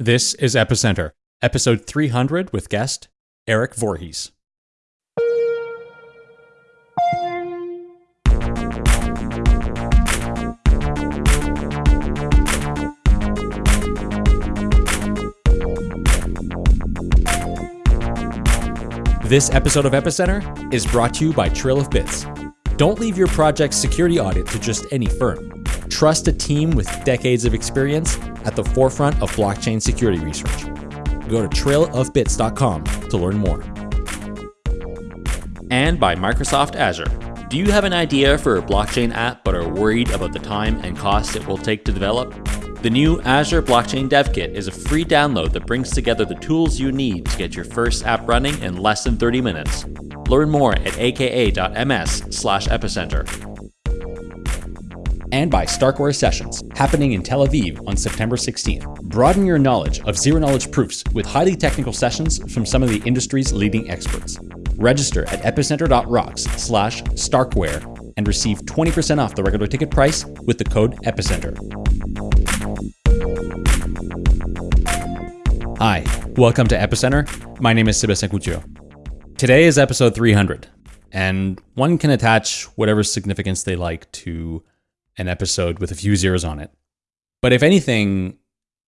This is Epicenter, episode 300 with guest Eric Voorhees. This episode of Epicenter is brought to you by Trail of Bits. Don't leave your project's security audit to just any firm. Trust a team with decades of experience at the forefront of blockchain security research. Go to trailofbits.com to learn more. And by Microsoft Azure. Do you have an idea for a blockchain app but are worried about the time and cost it will take to develop? The new Azure Blockchain Dev Kit is a free download that brings together the tools you need to get your first app running in less than 30 minutes. Learn more at aka.ms/epicenter and by Starkware Sessions, happening in Tel Aviv on September 16th. Broaden your knowledge of zero knowledge proofs with highly technical sessions from some of the industry's leading experts. Register at epicenter.rocks slash Starkware and receive 20% off the regular ticket price with the code EPICENTER. Hi, welcome to Epicenter. My name is Sebastien Couture. Today is episode 300, and one can attach whatever significance they like to an episode with a few zeros on it. But if anything,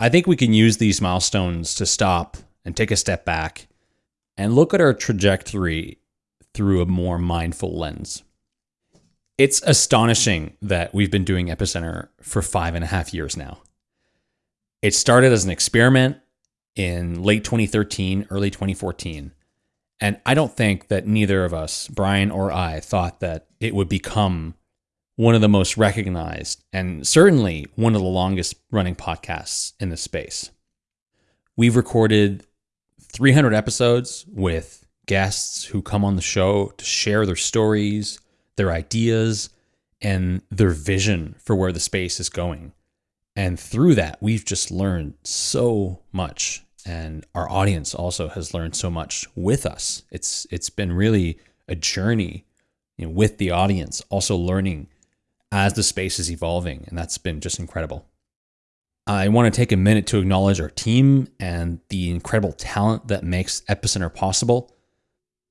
I think we can use these milestones to stop and take a step back and look at our trajectory through a more mindful lens. It's astonishing that we've been doing Epicenter for five and a half years now. It started as an experiment in late 2013, early 2014. And I don't think that neither of us, Brian or I, thought that it would become one of the most recognized and certainly one of the longest running podcasts in the space. We've recorded 300 episodes with guests who come on the show to share their stories, their ideas, and their vision for where the space is going. And through that, we've just learned so much. And our audience also has learned so much with us. It's it's been really a journey you know, with the audience, also learning as the space is evolving. And that's been just incredible. I want to take a minute to acknowledge our team and the incredible talent that makes Epicenter possible.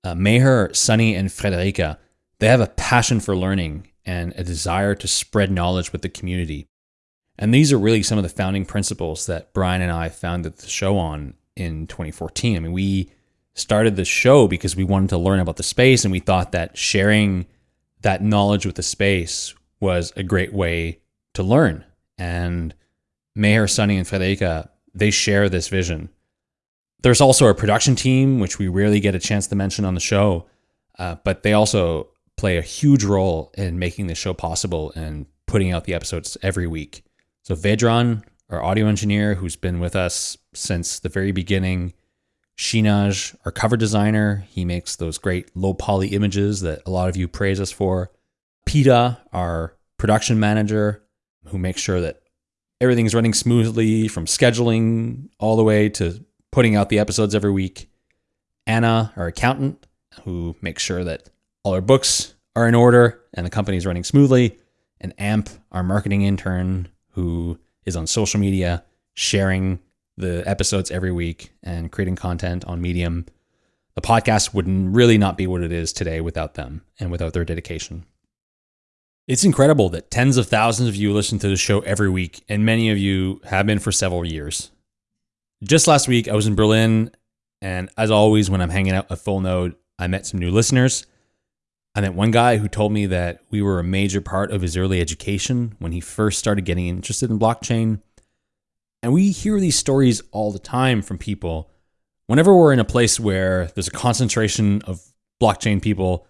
Uh, Meher, Sunny, and Friederike, they have a passion for learning and a desire to spread knowledge with the community. And these are really some of the founding principles that Brian and I founded the show on in 2014. I mean, we started the show because we wanted to learn about the space and we thought that sharing that knowledge with the space was a great way to learn. And Meher, Sunny, and Friederike, they share this vision. There's also a production team, which we rarely get a chance to mention on the show, uh, but they also play a huge role in making the show possible and putting out the episodes every week. So Vedran, our audio engineer, who's been with us since the very beginning, Shinaj, our cover designer, he makes those great low poly images that a lot of you praise us for. Peta, our production manager, who makes sure that everything's running smoothly from scheduling all the way to putting out the episodes every week. Anna, our accountant, who makes sure that all our books are in order and the company's running smoothly. And Amp, our marketing intern, who is on social media sharing the episodes every week and creating content on Medium. The podcast wouldn't really not be what it is today without them and without their dedication. It's incredible that tens of thousands of you listen to the show every week, and many of you have been for several years. Just last week, I was in Berlin, and as always, when I'm hanging out at Full Node, I met some new listeners. I met one guy who told me that we were a major part of his early education when he first started getting interested in blockchain. And we hear these stories all the time from people. Whenever we're in a place where there's a concentration of blockchain people,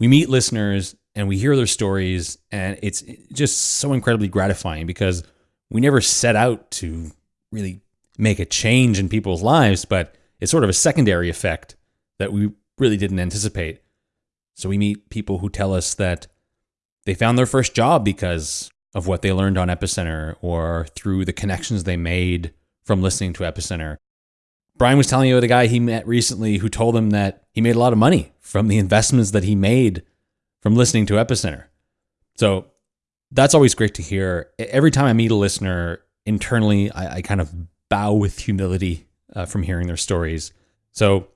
we meet listeners and we hear their stories and it's just so incredibly gratifying because we never set out to really make a change in people's lives but it's sort of a secondary effect that we really didn't anticipate. So we meet people who tell us that they found their first job because of what they learned on epicenter or through the connections they made from listening to epicenter. Brian was telling you about a guy he met recently who told him that he made a lot of money from the investments that he made from listening to Epicenter. So that's always great to hear. Every time I meet a listener internally, I, I kind of bow with humility uh, from hearing their stories. So,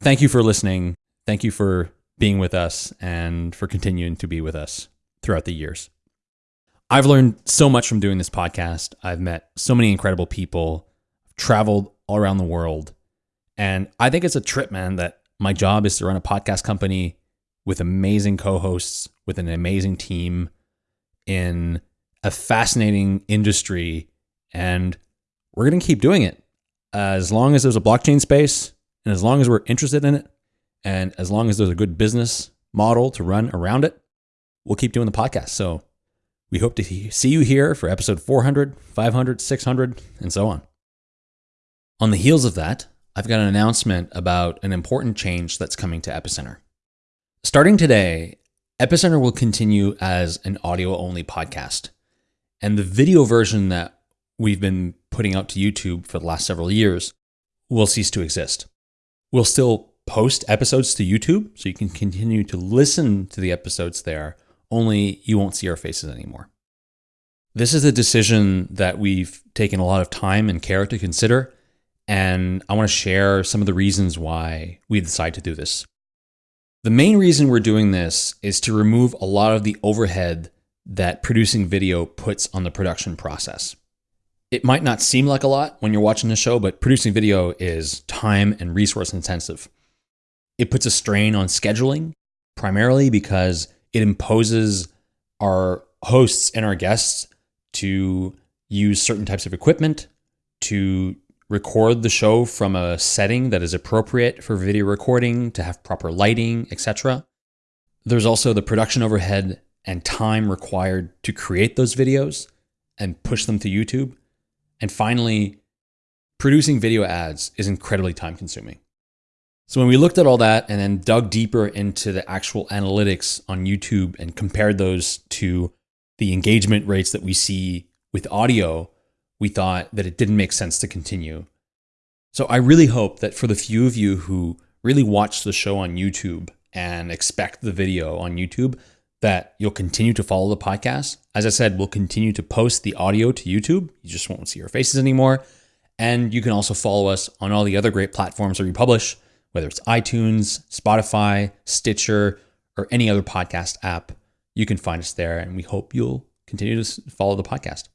thank you for listening. Thank you for being with us and for continuing to be with us throughout the years. I've learned so much from doing this podcast. I've met so many incredible people, traveled all around the world. And I think it's a trip, man, that my job is to run a podcast company with amazing co hosts, with an amazing team in a fascinating industry. And we're going to keep doing it as long as there's a blockchain space and as long as we're interested in it and as long as there's a good business model to run around it, we'll keep doing the podcast. So we hope to see you here for episode 400, 500, 600, and so on. On the heels of that, I've got an announcement about an important change that's coming to Epicenter. Starting today, Epicenter will continue as an audio only podcast. And the video version that we've been putting out to YouTube for the last several years will cease to exist. We'll still post episodes to YouTube so you can continue to listen to the episodes there, only you won't see our faces anymore. This is a decision that we've taken a lot of time and care to consider, and I want to share some of the reasons why we decided to do this. The main reason we're doing this is to remove a lot of the overhead that producing video puts on the production process. It might not seem like a lot when you're watching the show, but producing video is time and resource intensive. It puts a strain on scheduling, primarily because it imposes our hosts and our guests to use certain types of equipment, to record the show from a setting that is appropriate for video recording, to have proper lighting, etc. There's also the production overhead and time required to create those videos and push them to YouTube. And finally, producing video ads is incredibly time consuming. So when we looked at all that and then dug deeper into the actual analytics on YouTube and compared those to the engagement rates that we see with audio, we thought that it didn't make sense to continue. So I really hope that for the few of you who really watch the show on YouTube and expect the video on YouTube, that you'll continue to follow the podcast. As I said, we'll continue to post the audio to YouTube. You just won't see our faces anymore. And you can also follow us on all the other great platforms that we publish, whether it's iTunes, Spotify, Stitcher, or any other podcast app. You can find us there, and we hope you'll continue to follow the podcast.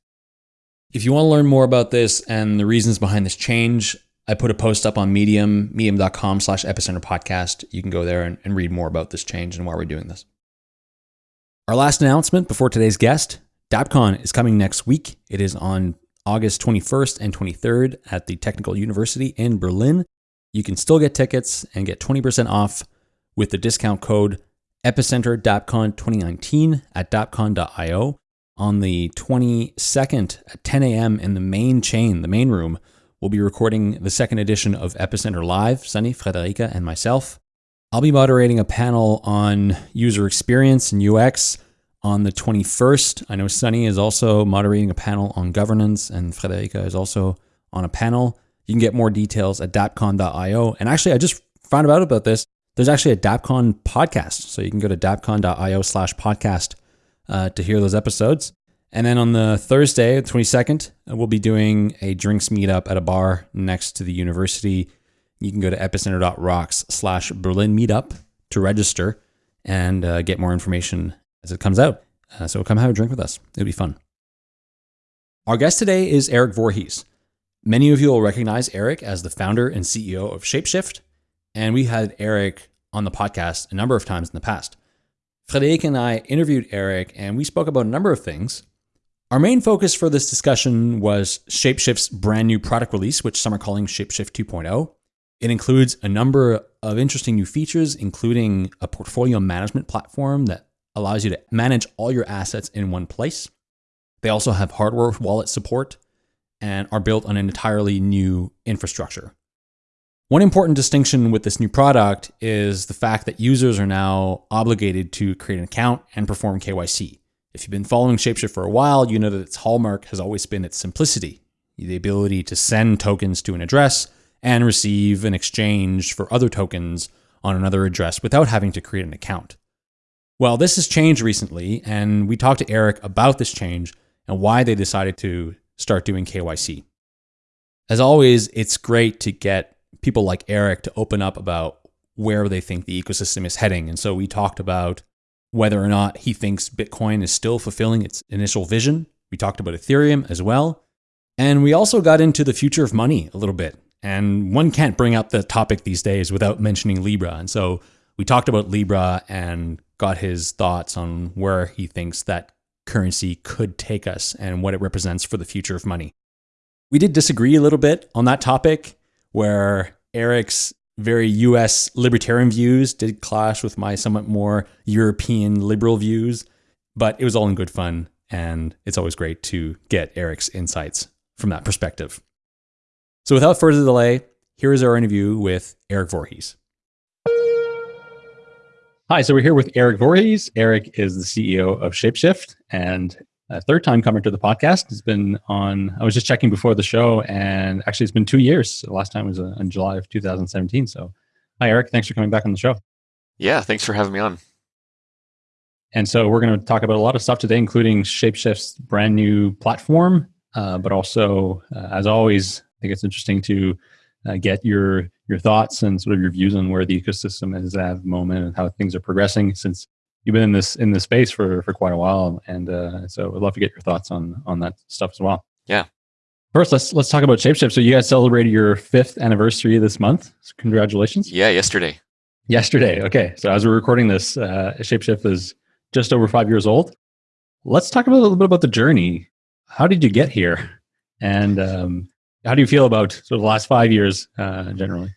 If you want to learn more about this and the reasons behind this change, I put a post up on Medium, medium.com slash epicenter podcast. You can go there and, and read more about this change and why we're doing this. Our last announcement before today's guest DappCon is coming next week. It is on August 21st and 23rd at the Technical University in Berlin. You can still get tickets and get 20% off with the discount code Epicenter DappCon 2019 at dappcon.io on the 22nd at 10 a.m. in the main chain, the main room. We'll be recording the second edition of Epicenter Live, Sunny, Friederike, and myself. I'll be moderating a panel on user experience and UX on the 21st. I know Sunny is also moderating a panel on governance, and Friederike is also on a panel. You can get more details at dappcon.io. And actually, I just found out about this. There's actually a DappCon podcast. So you can go to dappcon.io slash podcast uh, to hear those episodes. And then on the Thursday, the 22nd, uh, we'll be doing a drinks meetup at a bar next to the university. You can go to epicenter.rocks slash Berlin meetup to register and uh, get more information as it comes out. Uh, so come have a drink with us. It'll be fun. Our guest today is Eric Voorhees. Many of you will recognize Eric as the founder and CEO of Shapeshift. And we had Eric on the podcast a number of times in the past. Frederic and I interviewed Eric and we spoke about a number of things. Our main focus for this discussion was Shapeshift's brand new product release, which some are calling Shapeshift 2.0. It includes a number of interesting new features, including a portfolio management platform that allows you to manage all your assets in one place. They also have hardware wallet support and are built on an entirely new infrastructure. One important distinction with this new product is the fact that users are now obligated to create an account and perform KYC. If you've been following Shapeshift for a while, you know that its hallmark has always been its simplicity, the ability to send tokens to an address and receive an exchange for other tokens on another address without having to create an account. Well, this has changed recently, and we talked to Eric about this change and why they decided to start doing KYC. As always, it's great to get people like Eric to open up about where they think the ecosystem is heading. And so we talked about whether or not he thinks Bitcoin is still fulfilling its initial vision. We talked about Ethereum as well. And we also got into the future of money a little bit. And one can't bring up the topic these days without mentioning Libra. And so we talked about Libra and got his thoughts on where he thinks that currency could take us and what it represents for the future of money. We did disagree a little bit on that topic, where Eric's very US libertarian views did clash with my somewhat more European liberal views, but it was all in good fun. And it's always great to get Eric's insights from that perspective. So without further delay, here is our interview with Eric Voorhees. Hi, so we're here with Eric Voorhees. Eric is the CEO of Shapeshift and third time coming to the podcast. It's been on, I was just checking before the show, and actually it's been two years. The last time was uh, in July of 2017. So, hi, Eric. Thanks for coming back on the show. Yeah, thanks for having me on. And so, we're going to talk about a lot of stuff today, including Shapeshift's brand new platform, uh, but also, uh, as always, I think it's interesting to uh, get your your thoughts and sort of your views on where the ecosystem is at the moment and how things are progressing since you've been in this in this space for for quite a while and uh, so i'd love to get your thoughts on on that stuff as well. Yeah. First let's let's talk about shapeshift. So you guys celebrated your fifth anniversary this month. So congratulations. Yeah yesterday. Yesterday. Okay. So as we're recording this uh, shapeshift is just over five years old. Let's talk about a little bit about the journey. How did you get here? And um, how do you feel about sort of the last five years uh, generally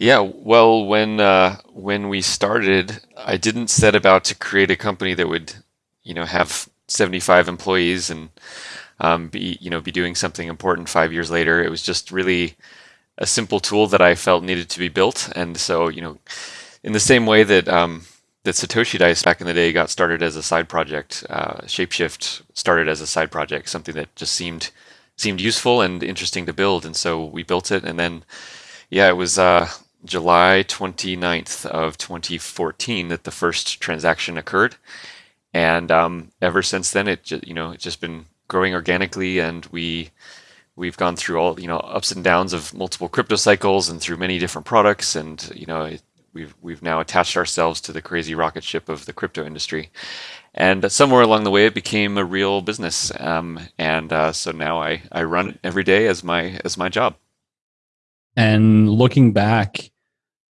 yeah, well, when uh, when we started, I didn't set about to create a company that would, you know, have 75 employees and um, be you know be doing something important five years later. It was just really a simple tool that I felt needed to be built, and so you know, in the same way that um, that Satoshi Dice back in the day got started as a side project, uh, Shapeshift started as a side project, something that just seemed seemed useful and interesting to build, and so we built it, and then yeah, it was. Uh, July 29th of 2014 that the first transaction occurred. And um, ever since then, it you know it's just been growing organically, and we we've gone through all you know ups and downs of multiple crypto cycles and through many different products, and you know we've we've now attached ourselves to the crazy rocket ship of the crypto industry. And somewhere along the way, it became a real business, um, and uh, so now I, I run it every day as my as my job. And looking back,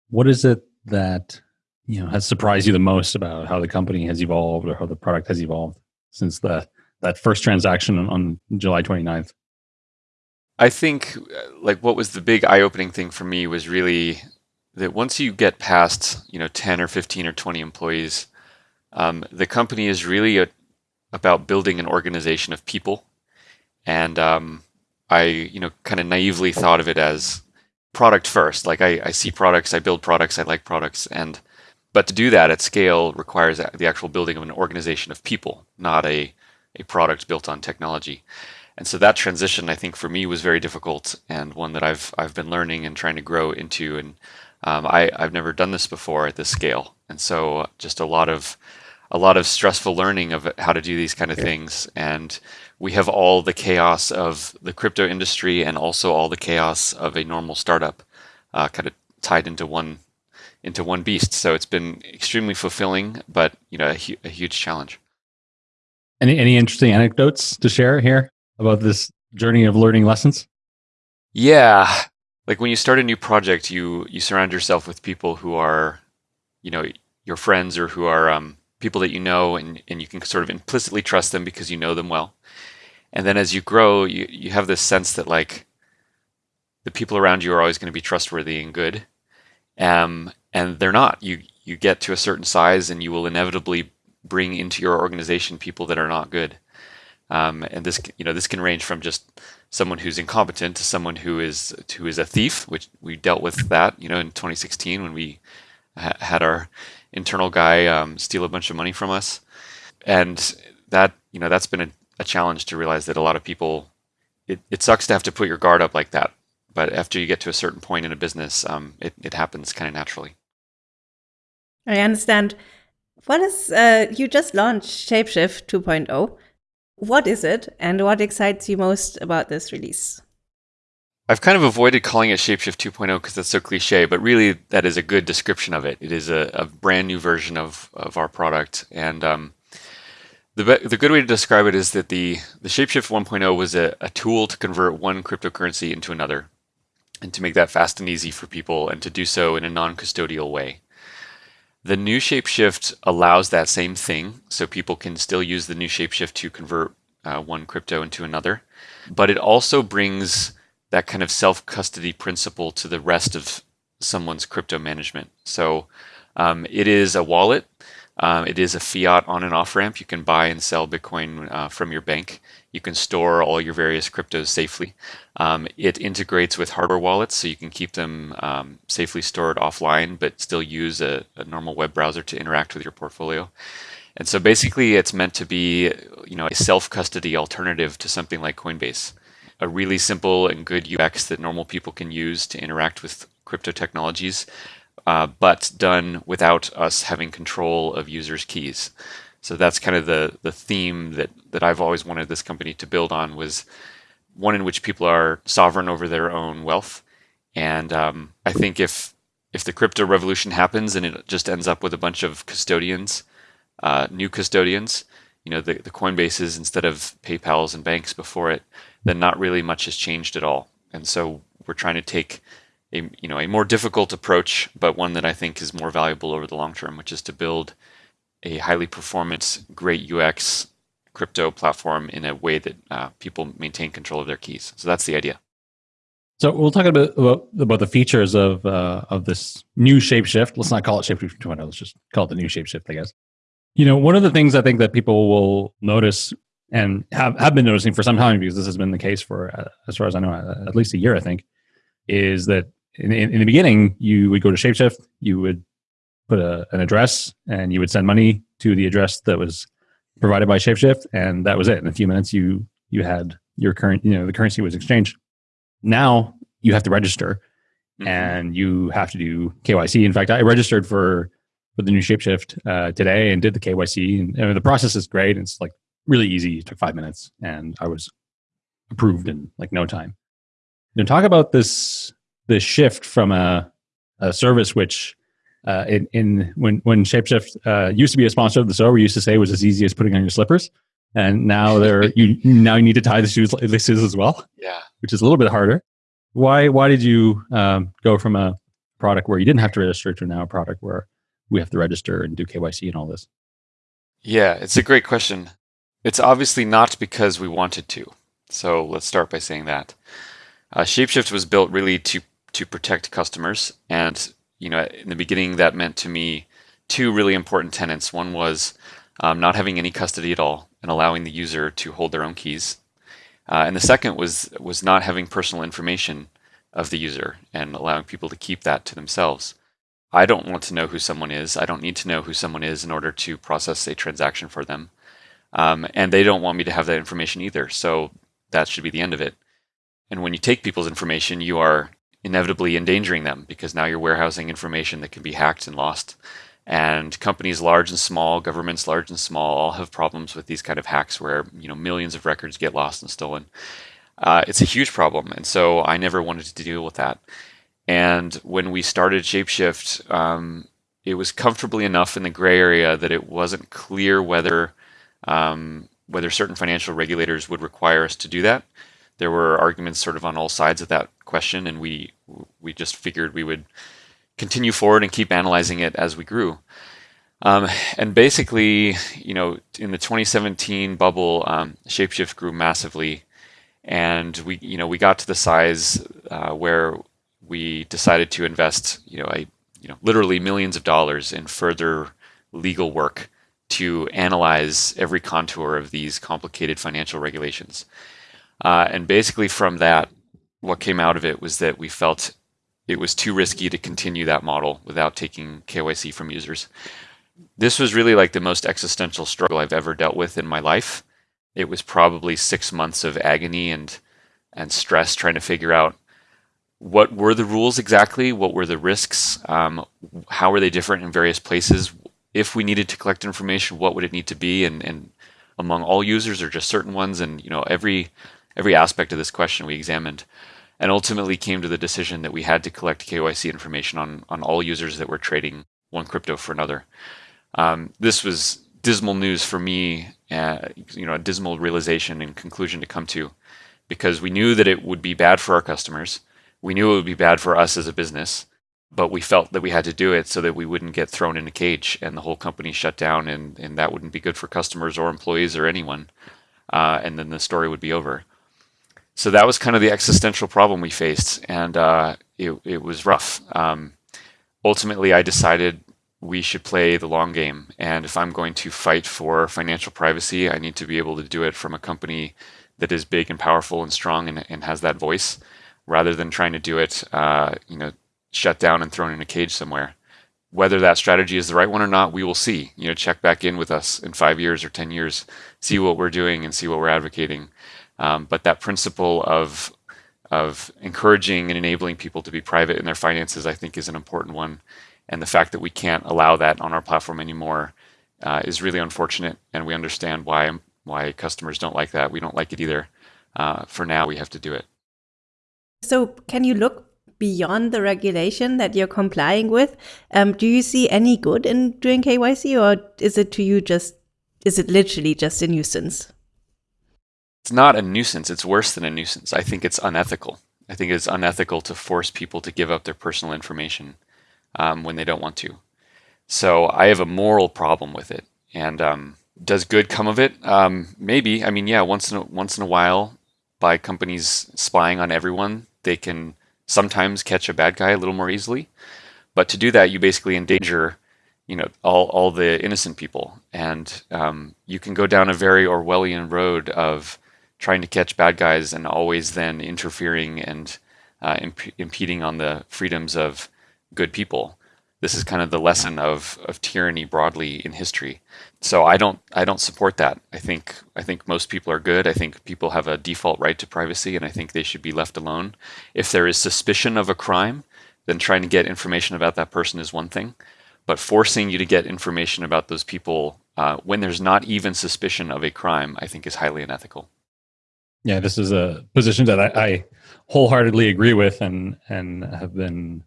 what is it that you know has surprised you the most about how the company has evolved or how the product has evolved since the that first transaction on, July 29th? I think uh, like what was the big eye-opening thing for me was really that once you get past you know 10 or 15 or 20 employees, um, the company is really a, about building an organization of people, and um, I you know kind of naively thought of it as product first. Like I, I see products, I build products, I like products, and but to do that at scale requires the actual building of an organization of people, not a a product built on technology. And so that transition, I think, for me was very difficult and one that I've I've been learning and trying to grow into. And um, I I've never done this before at this scale, and so just a lot of a lot of stressful learning of how to do these kind of yeah. things and we have all the chaos of the crypto industry and also all the chaos of a normal startup uh, kind of tied into one into one beast. So it's been extremely fulfilling, but you know, a, hu- a huge challenge. Any any interesting anecdotes to share here about this journey of learning lessons? Yeah, like when you start a new project, you you surround yourself with people who are, you know, your friends or who are um, people that you know, and and you can sort of implicitly trust them because you know them well and then as you grow you, you have this sense that like the people around you are always going to be trustworthy and good. Um, and they're not. You you get to a certain size and you will inevitably bring into your organization people that are not good. Um, and this you know this can range from just someone who's incompetent to someone who is who is a thief which we dealt with that you know in 2016 when we ha- had our internal guy um, steal a bunch of money from us. And that you know that's been a a challenge to realize that a lot of people, it, it sucks to have to put your guard up like that. But after you get to a certain point in a business, um, it, it happens kind of naturally. I understand. What is, uh, you just launched Shapeshift 2.0. What is it and what excites you most about this release? I've kind of avoided calling it Shapeshift 2.0 because that's so cliche, but really that is a good description of it. It is a, a brand new version of, of our product. And um, the, the good way to describe it is that the, the Shapeshift 1.0 was a, a tool to convert one cryptocurrency into another and to make that fast and easy for people and to do so in a non-custodial way. The new Shapeshift allows that same thing, so people can still use the new Shapeshift to convert uh, one crypto into another, but it also brings that kind of self-custody principle to the rest of someone's crypto management. So um, it is a wallet. Um, it is a fiat on and off ramp. You can buy and sell Bitcoin uh, from your bank. You can store all your various cryptos safely. Um, it integrates with hardware wallets, so you can keep them um, safely stored offline, but still use a, a normal web browser to interact with your portfolio. And so basically, it's meant to be, you know, a self-custody alternative to something like Coinbase a really simple and good UX that normal people can use to interact with crypto technologies, uh, but done without us having control of users' keys. So that's kind of the the theme that that I've always wanted this company to build on was one in which people are sovereign over their own wealth. And um, I think if if the crypto revolution happens and it just ends up with a bunch of custodians, uh, new custodians, you know, the, the Coinbases instead of PayPal's and banks before it, then not really much has changed at all. And so we're trying to take a you know a more difficult approach, but one that I think is more valuable over the long term, which is to build a highly performant, great UX crypto platform in a way that uh, people maintain control of their keys. So that's the idea. So we'll talk about, about the features of uh, of this new shapeshift. Let's not call it shapeshift 2.0. Let's just call it the new shapeshift, I guess. You know, one of the things I think that people will notice and have, have been noticing for some time because this has been the case for, uh, as far as I know, at least a year, I think, is that in, in, in, the beginning, you would go to Shapeshift, you would put a, an address, and you would send money to the address that was provided by Shapeshift, and that was it. In a few minutes, you you had your current, you know, the currency was exchanged. Now you have to register, mm-hmm. and you have to do KYC. In fact, I registered for for the new Shapeshift uh, today and did the KYC, and, and the process is great. It's like really easy. It took five minutes, and I was approved in like no time. You know, talk about this this shift from a, a service which uh, in, in when when Shapeshift uh, used to be a sponsor of the show, we used to say it was as easy as putting on your slippers, and now they're you now you need to tie the shoes the shoes as well. Yeah, which is a little bit harder. Why why did you um, go from a product where you didn't have to register to now a product where we have to register and do KYC and all this? Yeah, it's a great question. It's obviously not because we wanted to. So let's start by saying that. Uh, Shapeshift was built really to to protect customers, and you know, in the beginning, that meant to me two really important tenets. One was um, not having any custody at all and allowing the user to hold their own keys, uh, and the second was was not having personal information of the user and allowing people to keep that to themselves. I don't want to know who someone is. I don't need to know who someone is in order to process a transaction for them. Um, and they don't want me to have that information either. So that should be the end of it. And when you take people's information, you are inevitably endangering them because now you're warehousing information that can be hacked and lost. And companies large and small, governments large and small, all have problems with these kind of hacks where you know millions of records get lost and stolen. Uh, it's a huge problem, and so I never wanted to deal with that. And when we started Shapeshift, um, it was comfortably enough in the gray area that it wasn't clear whether um, whether certain financial regulators would require us to do that. There were arguments sort of on all sides of that question, and we we just figured we would continue forward and keep analyzing it as we grew. Um, and basically, you know, in the 2017 bubble, um, Shapeshift grew massively, and we, you know, we got to the size uh, where we decided to invest, you know, a, you know, literally millions of dollars in further legal work to analyze every contour of these complicated financial regulations. Uh, and basically, from that, what came out of it was that we felt it was too risky to continue that model without taking KYC from users. This was really like the most existential struggle I've ever dealt with in my life. It was probably six months of agony and and stress trying to figure out what were the rules exactly, what were the risks, um, how were they different in various places, if we needed to collect information, what would it need to be, and, and among all users or just certain ones, and you know every every aspect of this question we examined, and ultimately came to the decision that we had to collect KYC information on on all users that were trading one crypto for another. Um, this was dismal news for me, uh, you know, a dismal realization and conclusion to come to, because we knew that it would be bad for our customers. We knew it would be bad for us as a business, but we felt that we had to do it so that we wouldn't get thrown in a cage and the whole company shut down, and and that wouldn't be good for customers or employees or anyone. Uh, and then the story would be over so that was kind of the existential problem we faced, and uh, it, it was rough. Um, ultimately, I decided we should play the long game, and if I'm going to fight for financial privacy, I need to be able to do it from a company that is big and powerful and strong and, and has that voice, rather than trying to do it, uh, you know, shut down and thrown in a cage somewhere. Whether that strategy is the right one or not, we will see. You know, check back in with us in five years or ten years, see what we're doing and see what we're advocating. Um, but that principle of of encouraging and enabling people to be private in their finances, I think, is an important one. And the fact that we can't allow that on our platform anymore uh, is really unfortunate. And we understand why why customers don't like that. We don't like it either. Uh, for now, we have to do it. So, can you look beyond the regulation that you're complying with? Um, do you see any good in doing KYC, or is it to you just is it literally just a nuisance? It's not a nuisance. It's worse than a nuisance. I think it's unethical. I think it's unethical to force people to give up their personal information um, when they don't want to. So I have a moral problem with it. And um, does good come of it? Um, maybe. I mean, yeah. Once in a, once in a while, by companies spying on everyone, they can sometimes catch a bad guy a little more easily. But to do that, you basically endanger, you know, all all the innocent people, and um, you can go down a very Orwellian road of trying to catch bad guys and always then interfering and uh, imp- impeding on the freedoms of good people. This is kind of the lesson of, of tyranny broadly in history. So I don't I don't support that. I think I think most people are good. I think people have a default right to privacy, and I think they should be left alone. If there is suspicion of a crime, then trying to get information about that person is one thing, but forcing you to get information about those people uh, when there's not even suspicion of a crime, I think is highly unethical. Yeah, this is a position that I, I wholeheartedly agree with, and and have been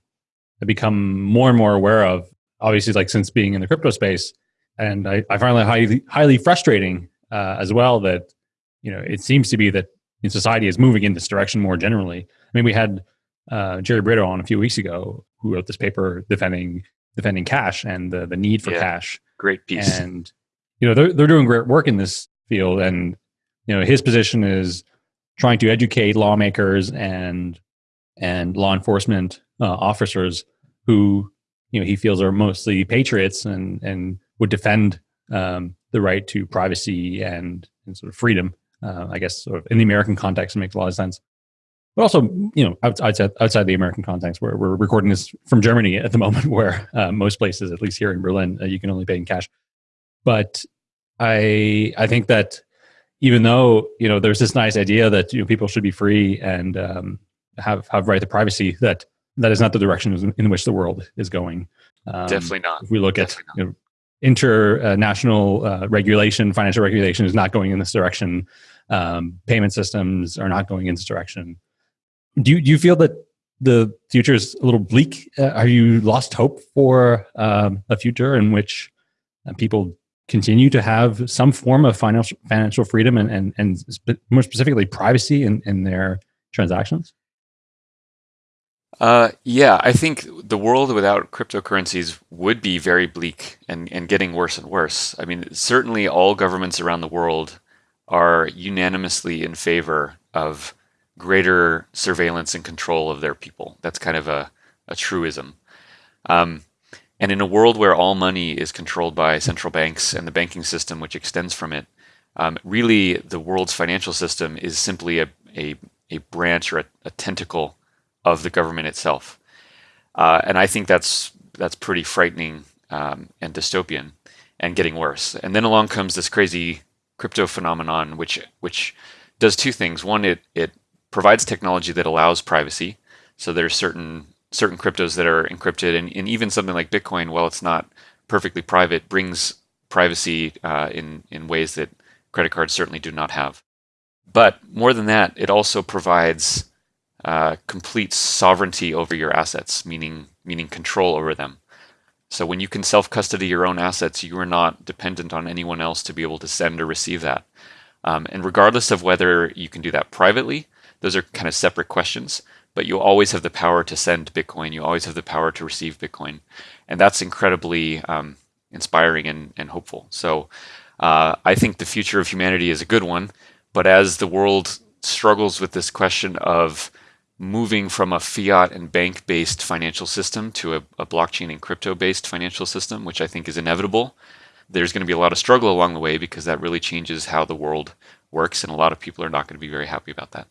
have become more and more aware of. Obviously, like since being in the crypto space, and I, I find it highly highly frustrating uh, as well that you know it seems to be that in society is moving in this direction more generally. I mean, we had uh, Jerry Brito on a few weeks ago who wrote this paper defending defending cash and the the need for yeah, cash. Great piece. And you know they're they're doing great work in this field, and you know his position is trying to educate lawmakers and and law enforcement uh, officers who you know he feels are mostly patriots and and would defend um, the right to privacy and, and sort of freedom. Uh, I guess sort of in the American context it makes a lot of sense. But also, you know, outside outside the American context, where we're recording this from Germany at the moment, where uh, most places, at least here in Berlin, uh, you can only pay in cash. But I I think that even though you know there's this nice idea that you know people should be free and um, have have right to privacy, that that is not the direction in which the world is going. Um, Definitely not. If we look Definitely at you know, international uh, regulation, financial regulation is not going in this direction. Um, payment systems are not going in this direction. Do you, do you feel that the future is a little bleak? Uh, are you lost hope for um, a future in which uh, people continue to have some form of financial financial freedom and and, and more specifically privacy in, in their transactions? Uh, yeah, I think the world without cryptocurrencies would be very bleak and, and getting worse and worse. I mean, certainly all governments around the world are unanimously in favor of greater surveillance and control of their people. That's kind of a, a truism. Um, and in a world where all money is controlled by central banks and the banking system, which extends from it, um, really the world's financial system is simply a, a, a branch or a, a, tentacle of the government itself. Uh, and I think that's that's pretty frightening um, and dystopian and getting worse. And then along comes this crazy crypto phenomenon, which which does two things. One, it it provides technology that allows privacy. So there's certain certain cryptos that are encrypted, and, and even something like Bitcoin, while it's not perfectly private, brings privacy uh, in in ways that credit cards certainly do not have. But more than that, it also provides uh, complete sovereignty over your assets, meaning meaning control over them. So when you can self-custody your own assets, you are not dependent on anyone else to be able to send or receive that. Um, and regardless of whether you can do that privately, those are kind of separate questions. But you always have the power to send Bitcoin. You always have the power to receive Bitcoin, and that's incredibly um, inspiring and, and hopeful. So uh, I think the future of humanity is a good one. But as the world struggles with this question of moving from a fiat and bank based financial system to a, a blockchain and crypto based financial system, which I think is inevitable, there's going to be a lot of struggle along the way because that really changes how the world works. And a lot of people are not going to be very happy about that.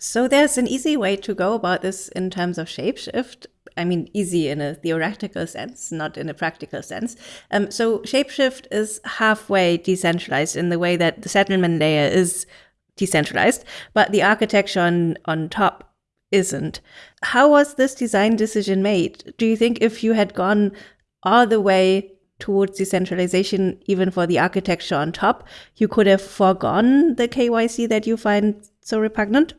So there's an easy way to go about this in terms of shapeshift. I mean, easy in a theoretical sense, not in a practical sense. Um, so Shapeshift is halfway decentralized in the way that the settlement layer is decentralized, but the architecture on, on top isn't. How was this design decision made? Do you think if you had gone all the way towards decentralization, even for the architecture on top, you could have foregone the KYC that you find so repugnant?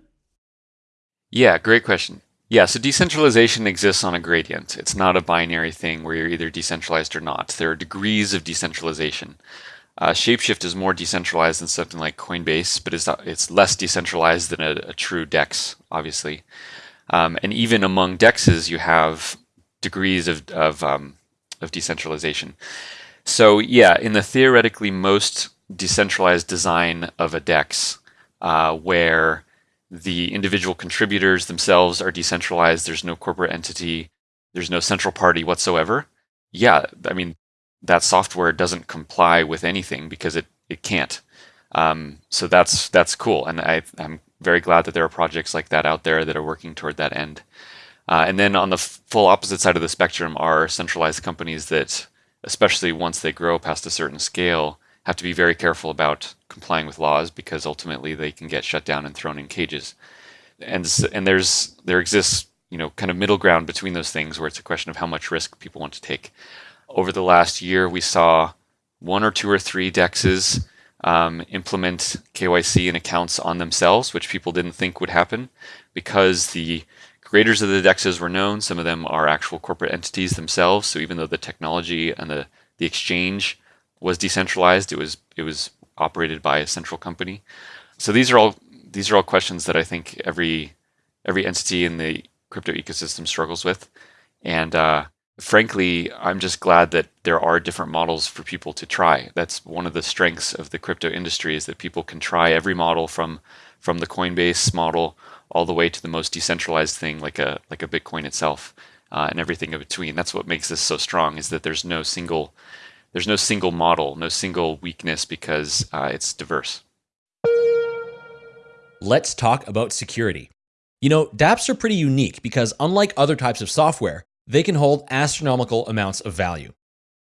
Yeah, great question. Yeah, so decentralization exists on a gradient. It's not a binary thing where you're either decentralized or not. There are degrees of decentralization. Uh, Shapeshift is more decentralized than something like Coinbase, but it's, it's less decentralized than a, a true DEX, obviously. Um, and even among DEXs, you have degrees of, of, um, of decentralization. So yeah, in the theoretically most decentralized design of a DEX, uh, where the individual contributors themselves are decentralized, there's no corporate entity, there's no central party whatsoever. Yeah, I mean, that software doesn't comply with anything because it, it can't. Um, so that's that's cool, and I, I'm very glad that there are projects like that out there that are working toward that end. Uh, and then on the full opposite side of the spectrum are centralized companies that, especially once they grow past a certain scale, have to be very careful about complying with laws because ultimately they can get shut down and thrown in cages. And and there's there exists you know kind of middle ground between those things where it's a question of how much risk people want to take over the last year, we saw one or two or three dexes um, implement KYC and accounts on themselves, which people didn't think would happen because the creators of the dexes were known. Some of them are actual corporate entities themselves. So even though the technology and the, the exchange was decentralized, it was it was operated by a central company. So these are all these are all questions that I think every every entity in the crypto ecosystem struggles with. And uh, frankly, I'm just glad that there are different models for people to try. That's one of the strengths of the crypto industry is that people can try every model from from the Coinbase model all the way to the most decentralized thing like a like a Bitcoin itself uh, and everything in between. That's what makes this so strong is that there's no single there's no single model, no single weakness because uh, it's diverse. Let's talk about security. You know, dApps are pretty unique because unlike other types of software, they can hold astronomical amounts of value.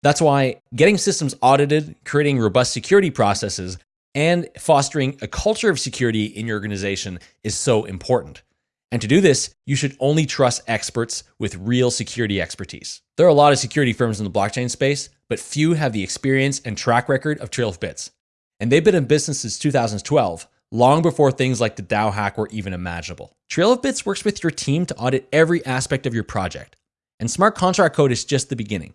That's why getting systems audited, creating robust security processes, and fostering a culture of security in your organization is so important. And to do this, you should only trust experts with real security expertise. There are a lot of security firms in the blockchain space, but few have the experience and track record of Trail of Bits. And they've been in business since 2012, long before things like the DAO hack were even imaginable. Trail of Bits works with your team to audit every aspect of your project, and smart contract code is just the beginning.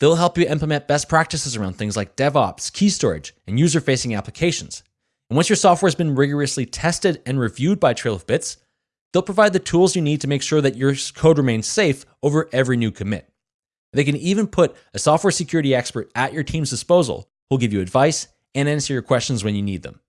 They'll help you implement best practices around things like DevOps, key storage, and user facing applications. And once your software has been rigorously tested and reviewed by Trail of Bits, they'll provide the tools you need to make sure that your code remains safe over every new commit. They can even put a software security expert at your team's disposal who'll give you advice and answer your questions when you need them.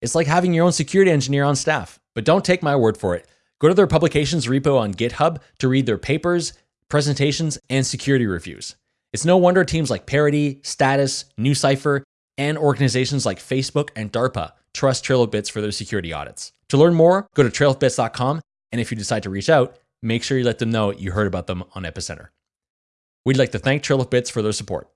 It's like having your own security engineer on staff. But don't take my word for it. Go to their publications repo on GitHub to read their papers, presentations, and security reviews. It's no wonder teams like Parity, Status, NuCypher, and organizations like Facebook and DARPA trust TrailofBits for their security audits. To learn more, go to trailofbits.com, and if you decide to reach out, make sure you let them know you heard about them on Epicenter. We'd like to thank TrailofBits for their support.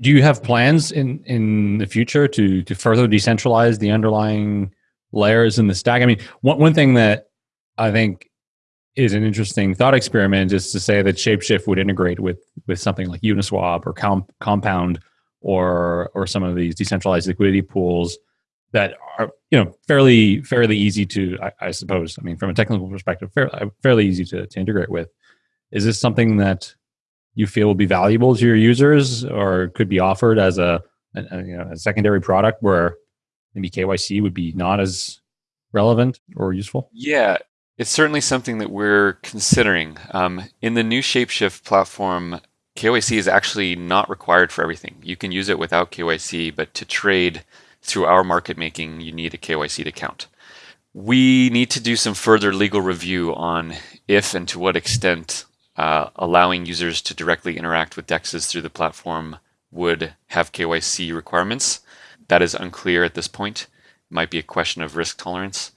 Do you have plans in in the future to to further decentralize the underlying layers in the stack? I mean, one one thing that I think is an interesting thought experiment is to say that Shapeshift would integrate with with something like Uniswap or Com- Compound or or some of these decentralized liquidity pools that are you know fairly fairly easy to I, I suppose. I mean, from a technical perspective, fairly, uh, fairly easy to, to integrate with. Is this something that you feel will be valuable to your users, or could be offered as a, a, a you know a secondary product where maybe KYC would be not as relevant or useful? Yeah, it's certainly something that we're considering. Um, in the new Shapeshift platform, KYC is actually not required for everything. You can use it without KYC, but to trade through our market making, you need a KYC to count. We need to do some further legal review on if and to what extent uh, allowing users to directly interact with DEXs through the platform would have KYC requirements. That is unclear at this point. It might be a question of risk tolerance.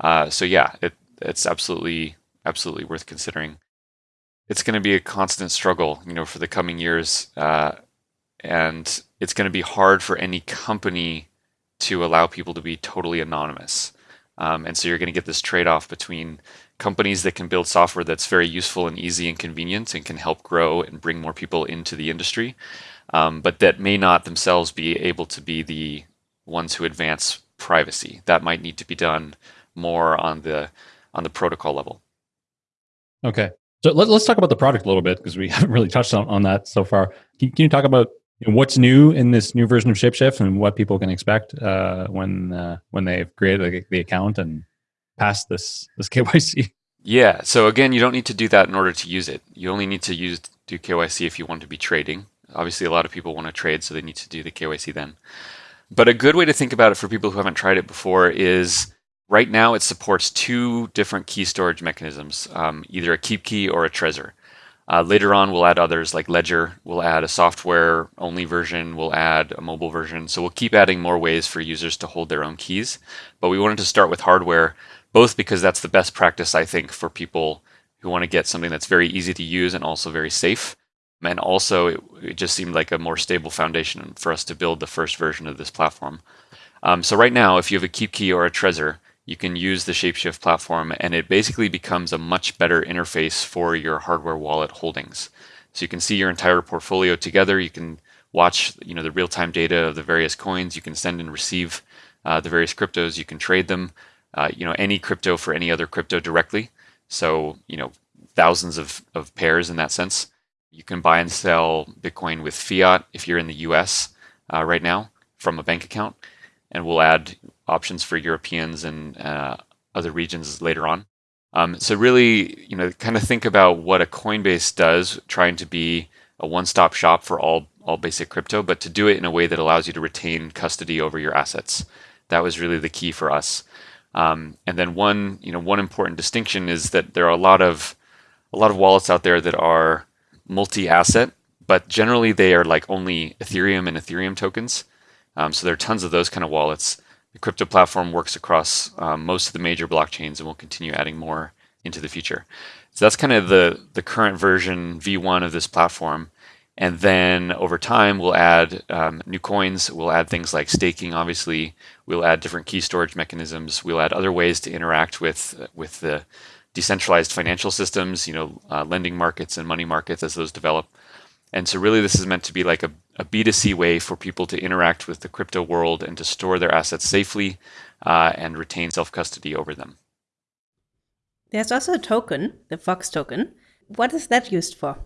Uh, so yeah, it, it's absolutely absolutely worth considering. It's going to be a constant struggle, you know, for the coming years, uh, and it's going to be hard for any company to allow people to be totally anonymous. Um, and so you're going to get this trade-off between companies that can build software that's very useful and easy and convenient and can help grow and bring more people into the industry, um, but that may not themselves be able to be the ones who advance privacy. That might need to be done more on the on the protocol level. Okay. So let, us talk about the product a little bit because we haven't really touched on, on that so far. Can, can you talk about what's new in this new version of Shapeshift and what people can expect uh, when uh, when they've created the, account and passed this this KYC? Yeah. So again, you don't need to do that in order to use it. You only need to use do KYC if you want to be trading. Obviously, a lot of people want to trade, so they need to do the KYC then. But a good way to think about it for people who haven't tried it before is Right now, it supports two different key storage mechanisms, um, either a KeepKey or a Trezor. Uh, later on, we'll add others like Ledger. We'll add a software-only version. We'll add a mobile version. So we'll keep adding more ways for users to hold their own keys. But we wanted to start with hardware, both because that's the best practice, I think, for people who want to get something that's very easy to use and also very safe. And also, it, it just seemed like a more stable foundation for us to build the first version of this platform. Um, so right now, if you have a KeepKey or a Trezor, you can use the Shapeshift platform and it basically becomes a much better interface for your hardware wallet holdings. So you can see your entire portfolio together. You can watch you know, the real-time data of the various coins. You can send and receive uh, the various cryptos. You can trade them, uh, you know, any crypto for any other crypto directly. So, you know, thousands of, of pairs in that sense. You can buy and sell Bitcoin with fiat if you're in the US uh, right now from a bank account and we'll add options for Europeans and uh, other regions later on. Um, so really, you know, kind of think about what a Coinbase does, trying to be a one-stop shop for all all basic crypto, but to do it in a way that allows you to retain custody over your assets. That was really the key for us. Um, and then one, you know, one important distinction is that there are a lot of a lot of wallets out there that are multi-asset, but generally they are like only Ethereum and Ethereum tokens. Um, so there are tons of those kind of wallets. The crypto platform works across um, most of the major blockchains and we'll continue adding more into the future. So that's kind of the, the current version V1 of this platform. And then over time, we'll add um, new coins. We'll add things like staking, obviously. We'll add different key storage mechanisms. We'll add other ways to interact with, with the decentralized financial systems, you know, uh, lending markets and money markets as those develop. And so really this is meant to be like a, a B2C way for people to interact with the crypto world and to store their assets safely uh, and retain self-custody over them. There's also a token, the Fox token. What is that used for?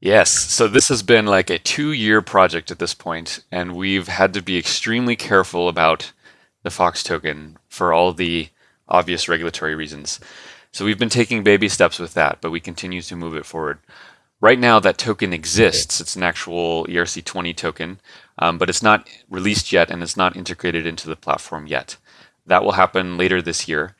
Yes, so this has been like a two-year project at this point, and we've had to be extremely careful about the Fox token for all the obvious regulatory reasons. So we've been taking baby steps with that, but we continue to move it forward. Right now, that token exists. It's an actual ERC20 token, um, but it's not released yet and it's not integrated into the platform yet. That will happen later this year.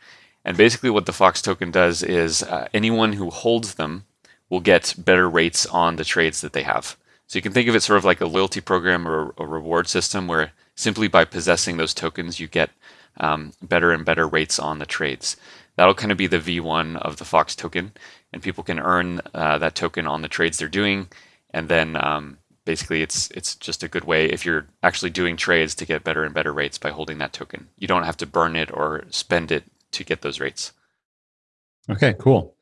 And basically what the Fox token does is uh, anyone who holds them will get better rates on the trades that they have. So you can think of it sort of like a loyalty program or a reward system where simply by possessing those tokens, you get um, better and better rates on the trades. That'll kind of be the V1 of the Fox token and people can earn uh, that token on the trades they're doing. And then um, basically it's it's just a good way if you're actually doing trades to get better and better rates by holding that token. You don't have to burn it or spend it to get those rates. Okay, cool.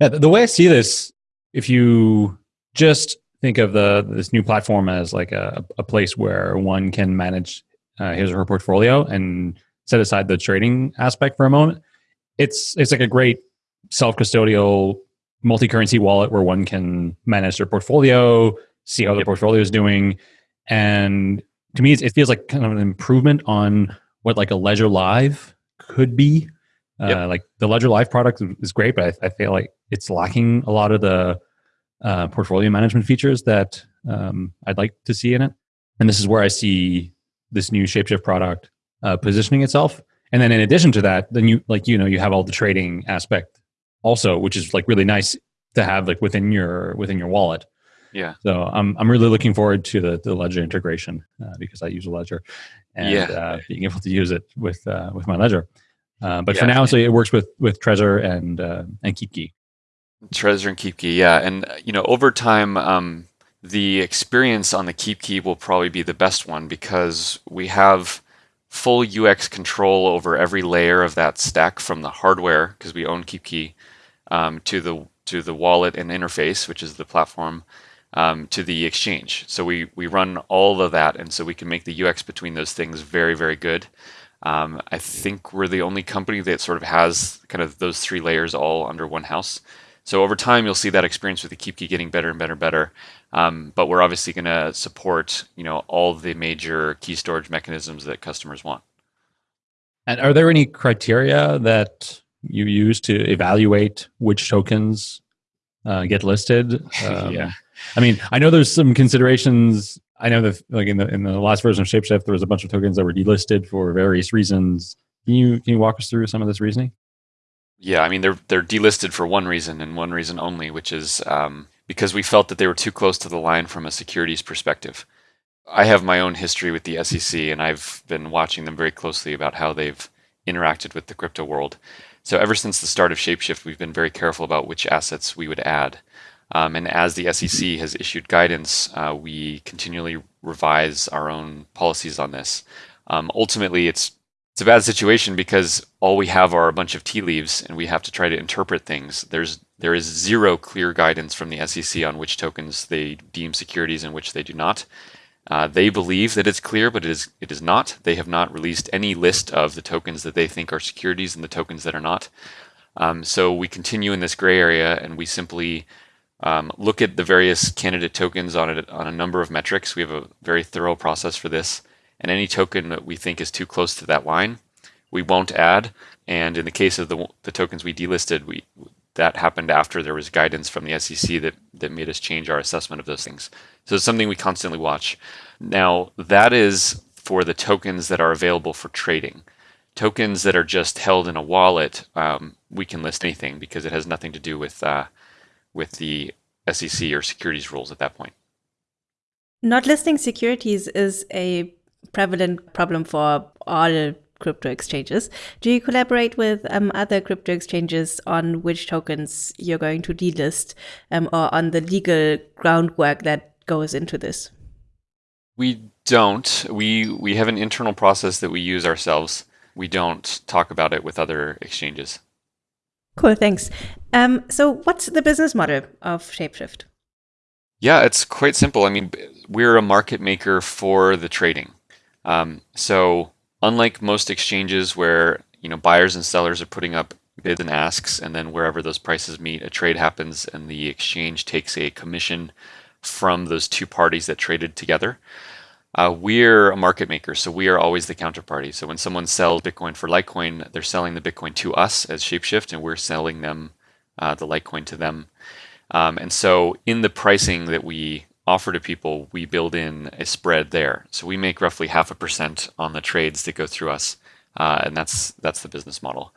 Yeah, the way I see this, if you just think of the this new platform as like a, a place where one can manage uh, his or her portfolio and set aside the trading aspect for a moment, it's it's like a great self-custodial multi-currency wallet where one can manage their portfolio, see how their portfolio is doing, and to me, it feels like kind of an improvement on what like a Ledger Live could be. Uh. Like the Ledger Live product is great, but I, I, feel like it's lacking a lot of the uh, portfolio management features that um, I'd like to see in it. And this is where I see this new Shapeshift product uh, positioning itself. And then in addition to that, then you like you know you have all the trading aspect also, which is like really nice to have like within your within your wallet. Yeah. So I'm I'm really looking forward to the the Ledger integration uh, because I use a Ledger, and yeah. uh, being able to use it with uh, with my Ledger. Uh, but yeah. for now, so it works with with Trezor and uh, and KeepKey. Trezor and KeepKey, yeah, and you know over time, um, the experience on the KeepKey will probably be the best one because we have full UX control over every layer of that stack from the hardware because we own KeepKey um, to the to the wallet and interface, which is the platform, um, to the exchange. So we we run all of that, and so we can make the UX between those things very very good. Um, I think we're the only company that sort of has kind of those three layers all under one house. So over time, you'll see that experience with the KeepKey getting better and better and better. Um, but we're obviously going to support, you know, all the major key storage mechanisms that customers want. And are there any criteria that you use to evaluate which tokens uh, get listed? Um, yeah. I mean, I know there's some considerations. I know that, like in the in the last version of Shapeshift, there was a bunch of tokens that were delisted for various reasons. Can you can you walk us through some of this reasoning? Yeah, I mean they're they're delisted for one reason and one reason only, which is um, because we felt that they were too close to the line from a securities perspective. I have my own history with the SEC, and I've been watching them very closely about how they've interacted with the crypto world. So ever since the start of Shapeshift, we've been very careful about which assets we would add. Um, and as the SEC has issued guidance, uh, we continually revise our own policies on this. Um, ultimately, it's it's a bad situation because all we have are a bunch of tea leaves, and we have to try to interpret things. There's there is zero clear guidance from the SEC on which tokens they deem securities and which they do not. Uh, they believe that it's clear, but it is it is not. They have not released any list of the tokens that they think are securities and the tokens that are not. Um, so we continue in this gray area, and we simply um, look at the various candidate tokens on a, on a number of metrics. We have a very thorough process for this, and any token that we think is too close to that line, we won't add. And in the case of the, the tokens we delisted, we that happened after there was guidance from the SEC that, that made us change our assessment of those things. So it's something we constantly watch. Now, that is for the tokens that are available for trading. Tokens that are just held in a wallet, um, we can list anything because it has nothing to do with uh, with the SEC or securities rules at that point. Not listing securities is a prevalent problem for all crypto exchanges. Do you collaborate with um, other crypto exchanges on which tokens you're going to delist um, or on the legal groundwork that goes into this? We don't. We we have an internal process that we use ourselves. We don't talk about it with other exchanges. Cool, thanks. Um, so, what's the business model of Shapeshift? Yeah, it's quite simple. I mean, we're a market maker for the trading. Um, so unlike most exchanges where you know buyers and sellers are putting up bids and asks, and then wherever those prices meet, a trade happens, and the exchange takes a commission from those two parties that traded together. Uh, we're a market maker, so we are always the counterparty. So when someone sells Bitcoin for Litecoin, they're selling the Bitcoin to us as Shapeshift, and we're selling them uh, the Litecoin to them. Um, and so in the pricing that we offer to people, we build in a spread there. So we make roughly half a percent on the trades that go through us, uh, and that's that's the business model.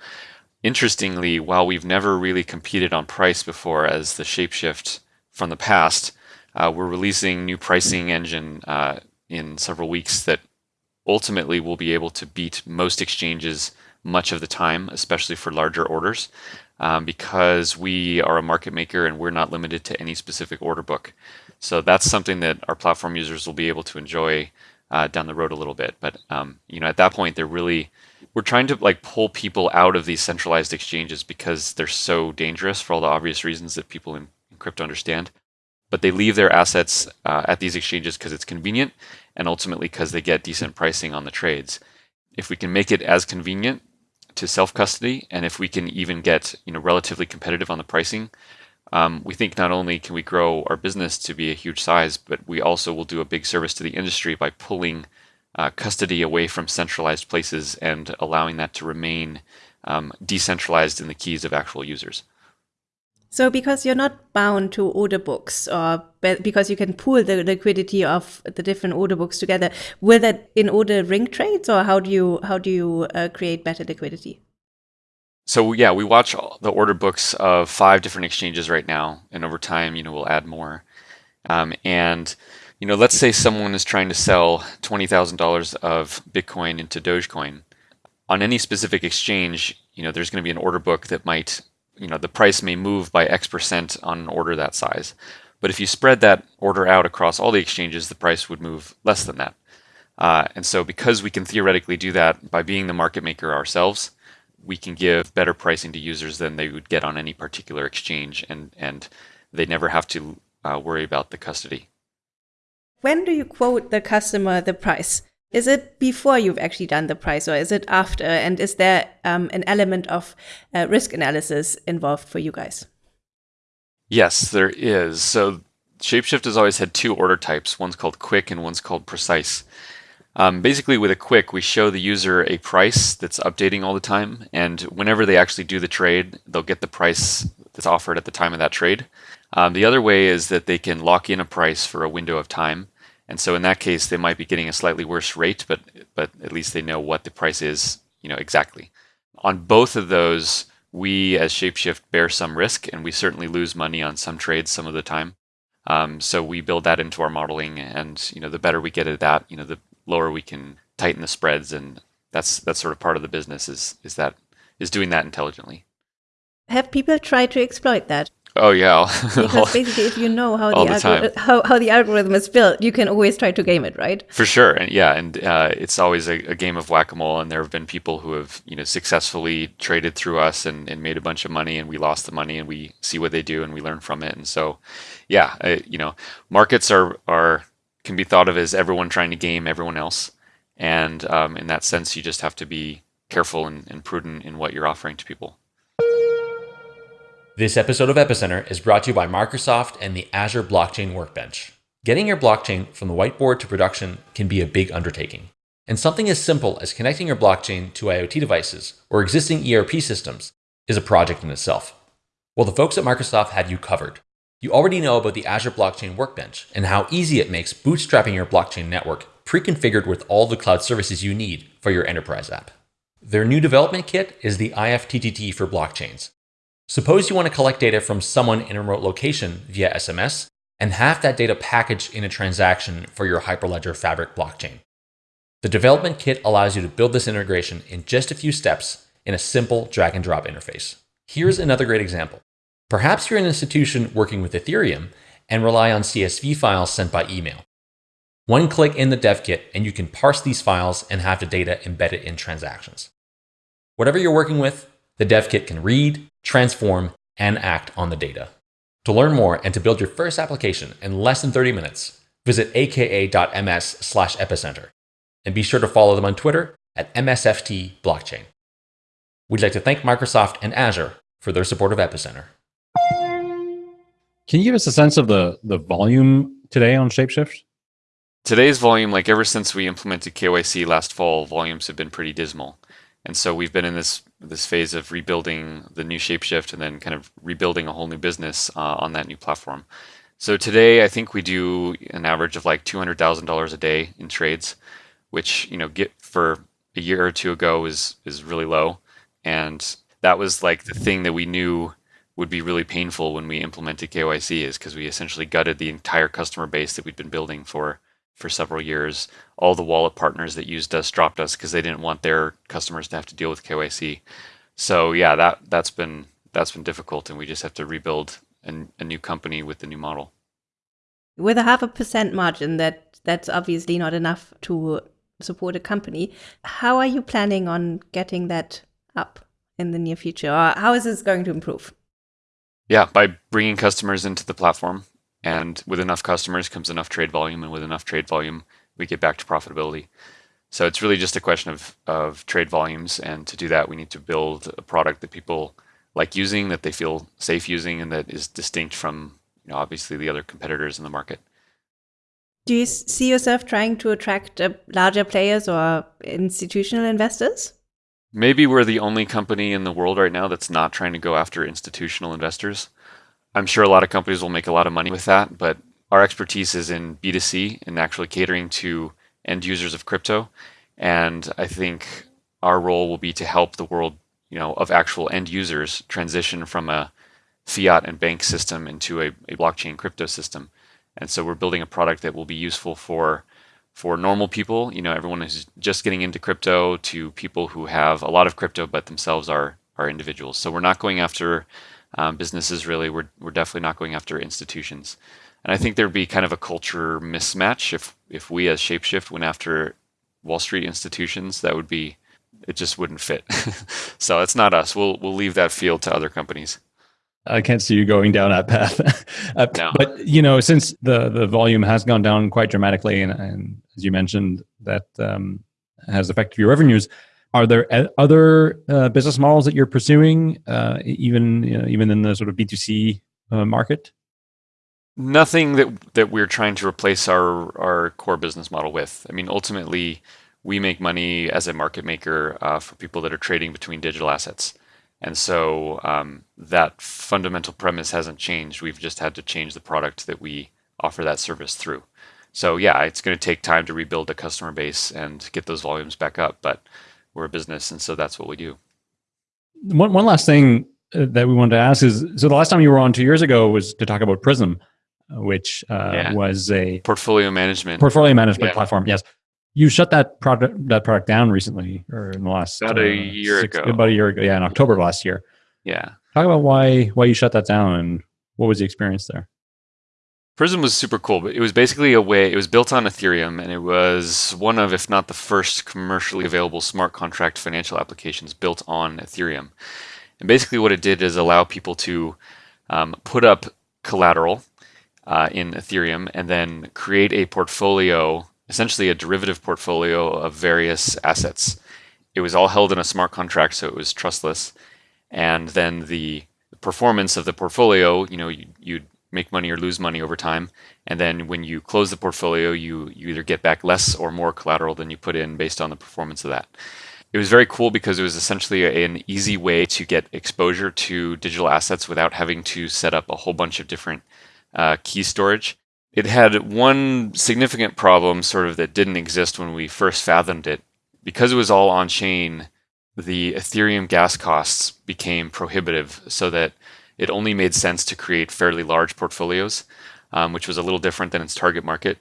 Interestingly, while we've never really competed on price before as the Shapeshift from the past, uh, we're releasing new pricing engine uh, in several weeks that ultimately will be able to beat most exchanges much of the time, especially for larger orders, um, because we are a market maker and we're not limited to any specific order book. So that's something that our platform users will be able to enjoy uh, down the road a little bit. But um, you know, at that point, they're really we're trying to like pull people out of these centralized exchanges because they're so dangerous for all the obvious reasons that people in, in crypto understand. But they leave their assets uh, at these exchanges because it's convenient, and ultimately because they get decent pricing on the trades. If we can make it as convenient to self custody, and if we can even get you know relatively competitive on the pricing, um, we think not only can we grow our business to be a huge size, but we also will do a big service to the industry by pulling uh, custody away from centralized places and allowing that to remain um, decentralized in the keys of actual users. So, because you're not bound to order books, or because you can pool the liquidity of the different order books together, will that in order ring trades, or how do you how do you uh, create better liquidity? So yeah, we watch the order books of five different exchanges right now, and over time, you know, we'll add more. Um, and you know, let's say someone is trying to sell twenty thousand dollars of Bitcoin into Dogecoin. On any specific exchange, you know, there's going to be an order book that might you know, the price may move by X percent on an order that size. But if you spread that order out across all the exchanges, the price would move less than that. Uh, and so because we can theoretically do that by being the market maker ourselves, we can give better pricing to users than they would get on any particular exchange, and, and they never have to uh, worry about the custody. When do you quote the customer the price? Is it before you've actually done the price or is it after? And is there um, an element of uh, risk analysis involved for you guys? Yes, there is. So Shapeshift has always had two order types. One's called quick and one's called precise. Um, basically, with a quick, we show the user a price that's updating all the time. And whenever they actually do the trade, they'll get the price that's offered at the time of that trade. Um, the other way is that they can lock in a price for a window of time. And so in that case, they might be getting a slightly worse rate, but but at least they know what the price is, you know, exactly. On both of those, we as Shapeshift bear some risk, and we certainly lose money on some trades some of the time. Um, so we build that into our modeling, and you know, the better we get at that, you know, the lower we can tighten the spreads, and that's that's sort of part of the business is is that is doing that intelligently. Have people tried to exploit that? Oh yeah. because basically, if you know how the, the how, how the algorithm is built, you can always try to game it, right? For sure, and yeah, and uh, it's always a, a, game of whack a mole. And there have been people who have you know successfully traded through us and, and made a bunch of money, and we lost the money, and we see what they do, and we learn from it. And so, yeah, uh, you know, markets are are can be thought of as everyone trying to game everyone else, and um, in that sense, you just have to be careful and, and prudent in what you're offering to people. This episode of Epicenter is brought to you by Microsoft and the Azure Blockchain Workbench. Getting your blockchain from the whiteboard to production can be a big undertaking. And something as simple as connecting your blockchain to IoT devices or existing ERP systems is a project in itself. Well, the folks at Microsoft have you covered. You already know about the Azure Blockchain Workbench and how easy it makes bootstrapping your blockchain network pre-configured with all the cloud services you need for your enterprise app. Their new development kit is the IFTTT for blockchains, Suppose you want to collect data from someone in a remote location via SMS and have that data packaged in a transaction for your Hyperledger Fabric blockchain. The development kit allows you to build this integration in just a few steps in a simple drag and drop interface. Here's another great example. Perhaps you're an institution working with Ethereum and rely on CSV files sent by email. One click in the dev kit and you can parse these files and have the data embedded in transactions. Whatever you're working with, the dev kit can read, transform, and act on the data. To learn more and to build your first application in less than 30 minutes, visit aka.ms slash epicenter. And be sure to follow them on Twitter at MSFT Blockchain. We'd like to thank Microsoft and Azure for their support of Epicenter. Can you give us a sense of the, the volume today on Shapeshift? Today's volume, like ever since we implemented KYC last fall, volumes have been pretty dismal. And so we've been in this this phase of rebuilding the new Shapeshift and then kind of rebuilding a whole new business uh, on that new platform. So today, I think we do an average of like two hundred thousand dollars a day in trades, which you know get for a year or two ago is is really low, and that was like the thing that we knew would be really painful when we implemented KYC is because we essentially gutted the entire customer base that we'd been building for for several years. All the wallet partners that used us dropped us because they didn't want their customers to have to deal with KYC. So yeah, that that's been that's been difficult, and we just have to rebuild an, a new company with the new model. With a half a percent margin, that that's obviously not enough to support a company. How are you planning on getting that up in the near future, or how is this going to improve? Yeah, by bringing customers into the platform and with enough customers comes enough trade volume, and with enough trade volume we get back to profitability. So it's really just a question of of trade volumes, and to do that, we need to build a product that people like using, that they feel safe using, and that is distinct from you know obviously the other competitors in the market. Do you see yourself trying to attract uh, larger players or institutional investors? Maybe we're the only company in the world right now that's not trying to go after institutional investors. I'm sure a lot of companies will make a lot of money with that, but our expertise is in B2C and actually catering to end users of crypto. And I think our role will be to help the world, you know, of actual end users transition from a fiat and bank system into a, a blockchain crypto system. And so we're building a product that will be useful for for normal people, you know, everyone who's just getting into crypto to people who have a lot of crypto but themselves are are individuals. So we're not going after um, businesses really. We're we're definitely not going after institutions. And I think there'd be kind of a culture mismatch if if we as Shapeshift went after Wall Street institutions. That would be it just wouldn't fit. so it's not us. We'll we'll leave that field to other companies. I can't see you going down that path. uh, No. But you know, since the the volume has gone down quite dramatically, and, and as you mentioned, that um, has affected your revenues. Are there other uh, business models that you're pursuing, uh, even you know, even in the sort of B two C uh, market? Nothing that that we're trying to replace our our core business model with. I mean, ultimately, we make money as a market maker uh, for people that are trading between digital assets, and so um, that fundamental premise hasn't changed. We've just had to change the product that we offer that service through. So yeah, it's going to take time to rebuild the customer base and get those volumes back up, but we're a business, and so that's what we do. One one last thing uh, that we wanted to ask is: so the last time you were on two years ago was to talk about Prism, uh, which uh, Yeah. was a Portfolio management. portfolio management Yeah. platform. Yes, you shut that product that product down recently, or in the last About a uh, year six- ago. About a year ago, yeah, in October of last year. yeah. Talk about why why you shut that down and what was the experience there. Prism was super cool, but it was basically a way, it was built on Ethereum, and it was one of, if not the first, commercially available smart contract financial applications built on Ethereum. And basically, what it did is allow people to um, put up collateral uh, in Ethereum and then create a portfolio, essentially a derivative portfolio of various assets. It was all held in a smart contract, so it was trustless. And then the performance of the portfolio, you know, you, you'd make money or lose money over time. And then when you close the portfolio, you, you either get back less or more collateral than you put in based on the performance of that. It was very cool because it was essentially an easy way to get exposure to digital assets without having to set up a whole bunch of different uh, key storage. It had one significant problem, sort of, that didn't exist when we first fathomed it. Because it was all on chain, the Ethereum gas costs became prohibitive, so that it only made sense to create fairly large portfolios, um, which was a little different than its target market.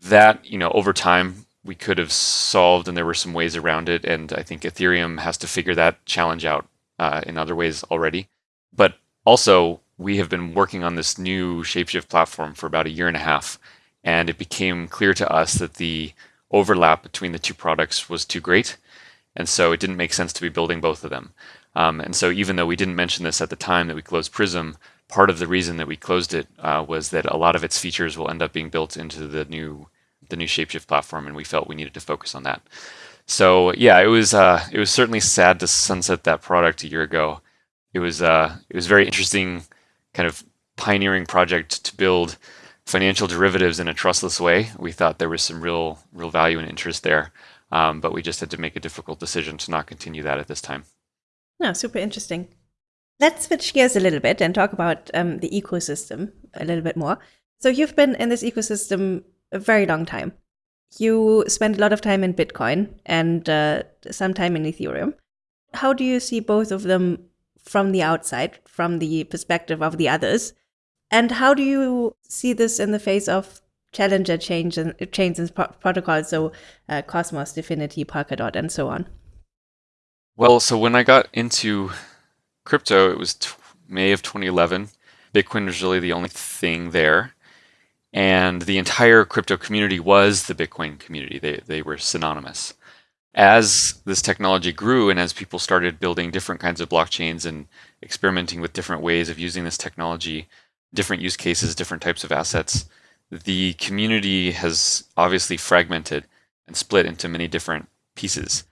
That, you know, over time we could have solved, and there were some ways around it. And I think Ethereum has to figure that challenge out uh, in other ways already. But also, we have been working on this new Shapeshift platform for about a year and a half, and it became clear to us that the overlap between the two products was too great, and so it didn't make sense to be building both of them. Um, and so, even though we didn't mention this at the time that we closed Prism, part of the reason that we closed it uh, was that a lot of its features will end up being built into the new the new Shapeshift platform, and we felt we needed to focus on that. So yeah, it was uh, it was certainly sad to sunset that product a year ago. It was uh, it was very interesting, kind of pioneering project to build financial derivatives in a trustless way. We thought there was some real real value and interest there, um, but we just had to make a difficult decision to not continue that at this time. No, super interesting. Let's switch gears a little bit and talk about um, the ecosystem a little bit more. So you've been in this ecosystem a very long time. You spend a lot of time in Bitcoin and uh, some time in Ethereum. How do you see both of them from the outside, from the perspective of the others? And how do you see this in the face of challenger change and chains and pro- protocols, so uh, Cosmos, DFINITY, Polkadot, and so on? Well, so when I got into crypto, it was May of 2011. Bitcoin was really the only thing there. And the entire crypto community was the Bitcoin community. They, they were synonymous. As this technology grew and as people started building different kinds of blockchains and experimenting with different ways of using this technology, different use cases, different types of assets, the community has obviously fragmented and split into many different pieces.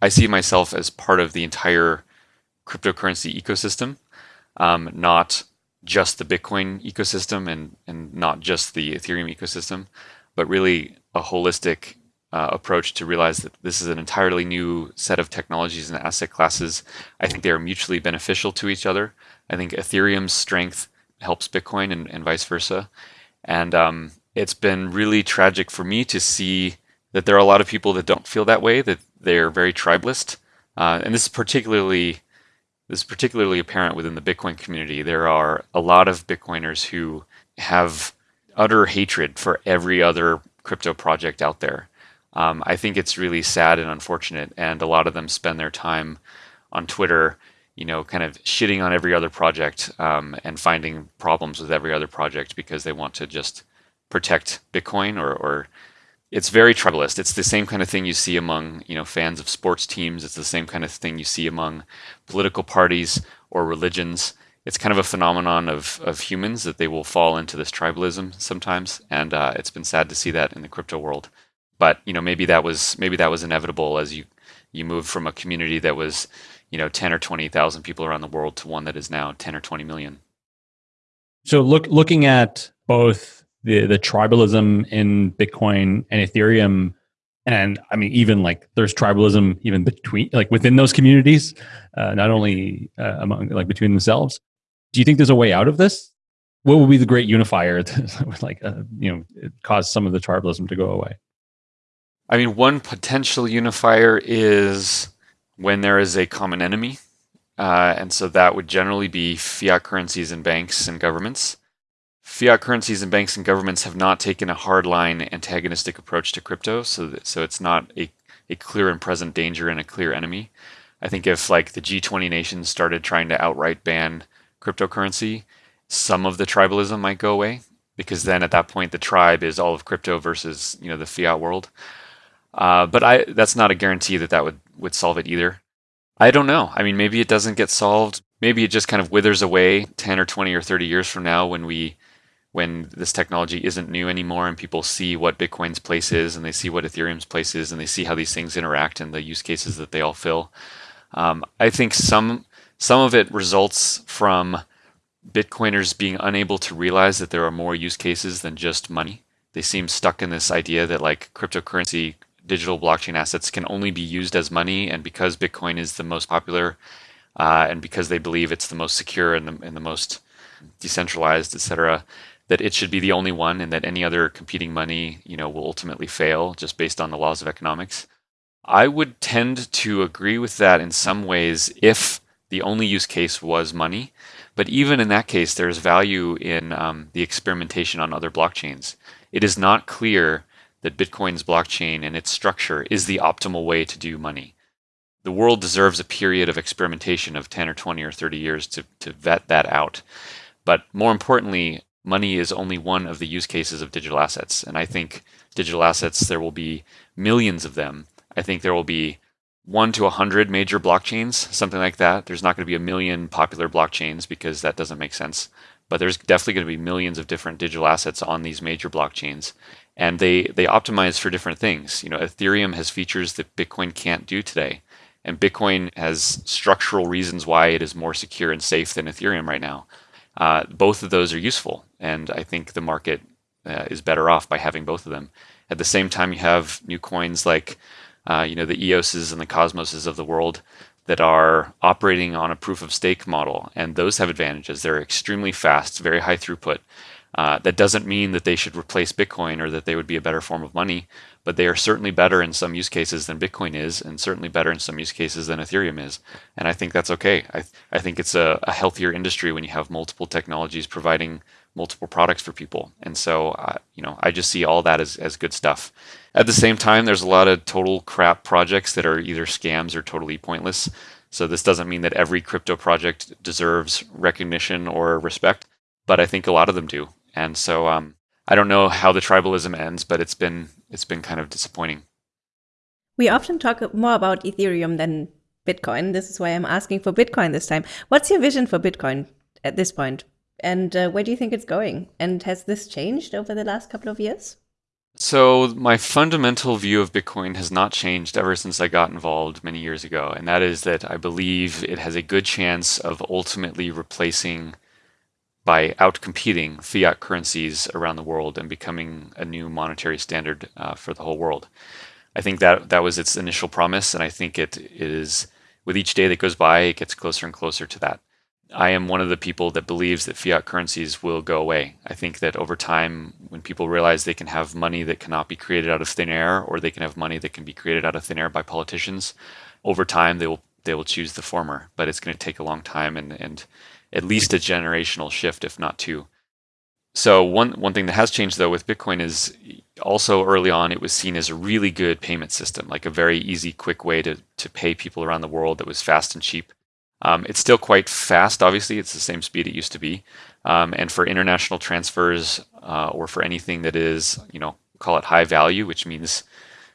I see myself as part of the entire cryptocurrency ecosystem, um, not just the Bitcoin ecosystem and, and not just the Ethereum ecosystem, but really a holistic uh, approach to realize that this is an entirely new set of technologies and asset classes. I think they are mutually beneficial to each other. I think Ethereum's strength helps Bitcoin and, and vice versa. And um, it's been really tragic for me to see that there are a lot of people that don't feel that way, that they're very tribalist. Uh, and this is particularly this is particularly apparent within the Bitcoin community. There are a lot of Bitcoiners who have utter hatred for every other crypto project out there. Um, I think it's really sad and unfortunate, and a lot of them spend their time on Twitter, you know, kind of shitting on every other project um, and finding problems with every other project because they want to just protect Bitcoin or, or it's very tribalist. It's the same kind of thing you see among you know fans of sports teams. It's the same kind of thing you see among political parties or religions. It's kind of a phenomenon of, of humans that they will fall into this tribalism sometimes, and uh, it's been sad to see that in the crypto world. But you know maybe that was maybe that was inevitable as you you move from a community that was you know ten or twenty thousand people around the world to one that is now ten or twenty million. So look looking at both the the tribalism in Bitcoin and Ethereum, and I mean even like there's tribalism even between like within those communities, uh, not only uh, among like between themselves. Do you think there's a way out of this? What would be the great unifier that would like uh, you know cause some of the tribalism to go away? I mean, one potential unifier is when there is a common enemy. Uh, and so that would generally be fiat currencies and banks and governments. Fiat currencies and banks and governments have not taken a hardline antagonistic approach to crypto, so that, so it's not a, a clear and present danger and a clear enemy. I think if like the G20 nations started trying to outright ban cryptocurrency, some of the tribalism might go away because then at that point the tribe is all of crypto versus you know the fiat world. Uh, but I that's not a guarantee that that would would solve it either. I don't know. I mean, maybe it doesn't get solved. Maybe it just kind of withers away 10 or 20 or 30 years from now when we when this technology isn't new anymore and people see what Bitcoin's place is and they see what Ethereum's place is and they see how these things interact and the use cases that they all fill. Um, I think some some of it results from Bitcoiners being unable to realize that there are more use cases than just money. They seem stuck in this idea that like cryptocurrency, digital blockchain assets can only be used as money, and because Bitcoin is the most popular, uh, and because they believe it's the most secure and the, and the most decentralized, et cetera, that it should be the only one and that any other competing money, you know, will ultimately fail just based on the laws of economics. I would tend to agree with that in some ways if the only use case was money. But even in that case, there's value in um, the experimentation on other blockchains. It is not clear that Bitcoin's blockchain and its structure is the optimal way to do money. The world deserves a period of experimentation of 10 or 20 or 30 years to, to vet that out. But more importantly, money is only one of the use cases of digital assets. And I think digital assets, there will be millions of them. I think there will be one to a hundred major blockchains, something like that. There's not going to be a million popular blockchains because that doesn't make sense. But there's definitely going to be millions of different digital assets on these major blockchains. And they, they optimize for different things. You know, Ethereum has features that Bitcoin can't do today. And Bitcoin has structural reasons why it is more secure and safe than Ethereum right now. Uh, both of those are useful, and I think the market uh, is better off by having both of them. At the same time, you have new coins like uh, you know the EOSs and the Cosmoses of the world that are operating on a proof of stake model, and those have advantages. They're extremely fast, very high throughput. Uh, that doesn't mean that they should replace Bitcoin or that they would be a better form of money, but they are certainly better in some use cases than Bitcoin is, and certainly better in some use cases than Ethereum is. And I think that's okay. I, I think it's a, a healthier industry when you have multiple technologies providing multiple products for people. And so, uh, you know, I just see all that as, as good stuff. At the same time, there's a lot of total crap projects that are either scams or totally pointless. So this doesn't mean that every crypto project deserves recognition or respect, but I think a lot of them do. And so um, I don't know how the tribalism ends, but it's been it's been kind of disappointing. We often talk more about Ethereum than Bitcoin. This is why I'm asking for Bitcoin this time. What's your vision for Bitcoin at this point? And uh, where do you think it's going? And has this changed over the last couple of years? So, my fundamental view of Bitcoin has not changed ever since I got involved many years ago. And that is that I believe it has a good chance of ultimately replacing, by outcompeting fiat currencies around the world and becoming a new monetary standard uh, for the whole world. I think that that was its initial promise. And I think it is, with each day that goes by, it gets closer and closer to that. I am one of the people that believes that fiat currencies will go away. I think that over time, when people realize they can have money that cannot be created out of thin air, or they can have money that can be created out of thin air by politicians, over time they will they will choose the former. But it's going to take a long time and and at least a generational shift, if not two. So one one thing that has changed though with Bitcoin is also early on it was seen as a really good payment system, like a very easy, quick way to to pay people around the world that was fast and cheap. Um, it's still quite fast, obviously. It's the same speed it used to be. Um, and for international transfers uh, or for anything that is, you know, call it high value, which means,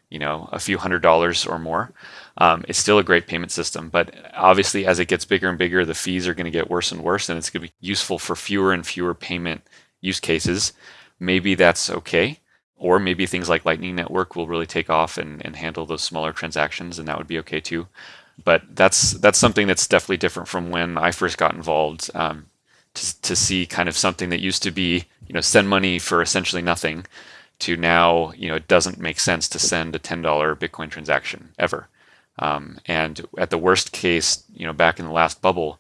you know, a few hundred dollars or more, um, it's still a great payment system. But obviously, as it gets bigger and bigger, the fees are going to get worse and worse, and it's going to be useful for fewer and fewer payment use cases. Maybe that's okay. Or maybe things like Lightning Network will really take off and, and handle those smaller transactions, and that would be okay too but that's that's something that's definitely different from when I first got involved. Um, to to see kind of something that used to be you know send money for essentially nothing, to now you know it doesn't make sense to send a ten dollar Bitcoin transaction ever. Um, and at the worst case, you know back in the last bubble,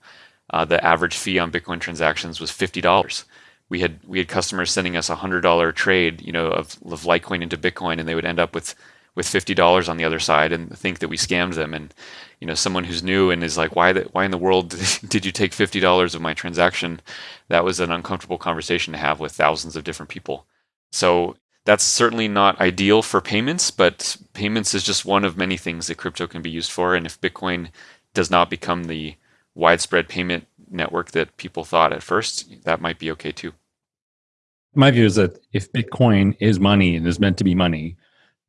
uh, the average fee on Bitcoin transactions was fifty dollars. We had we had customers sending us a hundred dollar trade, you know, of, of Litecoin into Bitcoin, and they would end up with with fifty dollars on the other side and think that we scammed them. And you know, someone who's new and is like, why the, why in the world did you take fifty dollars of my transaction? That was an uncomfortable conversation to have with thousands of different people. So that's certainly not ideal for payments, but payments is just one of many things that crypto can be used for. And if Bitcoin does not become the widespread payment network that people thought at first, that might be okay too. My view is that if Bitcoin is money and is meant to be money,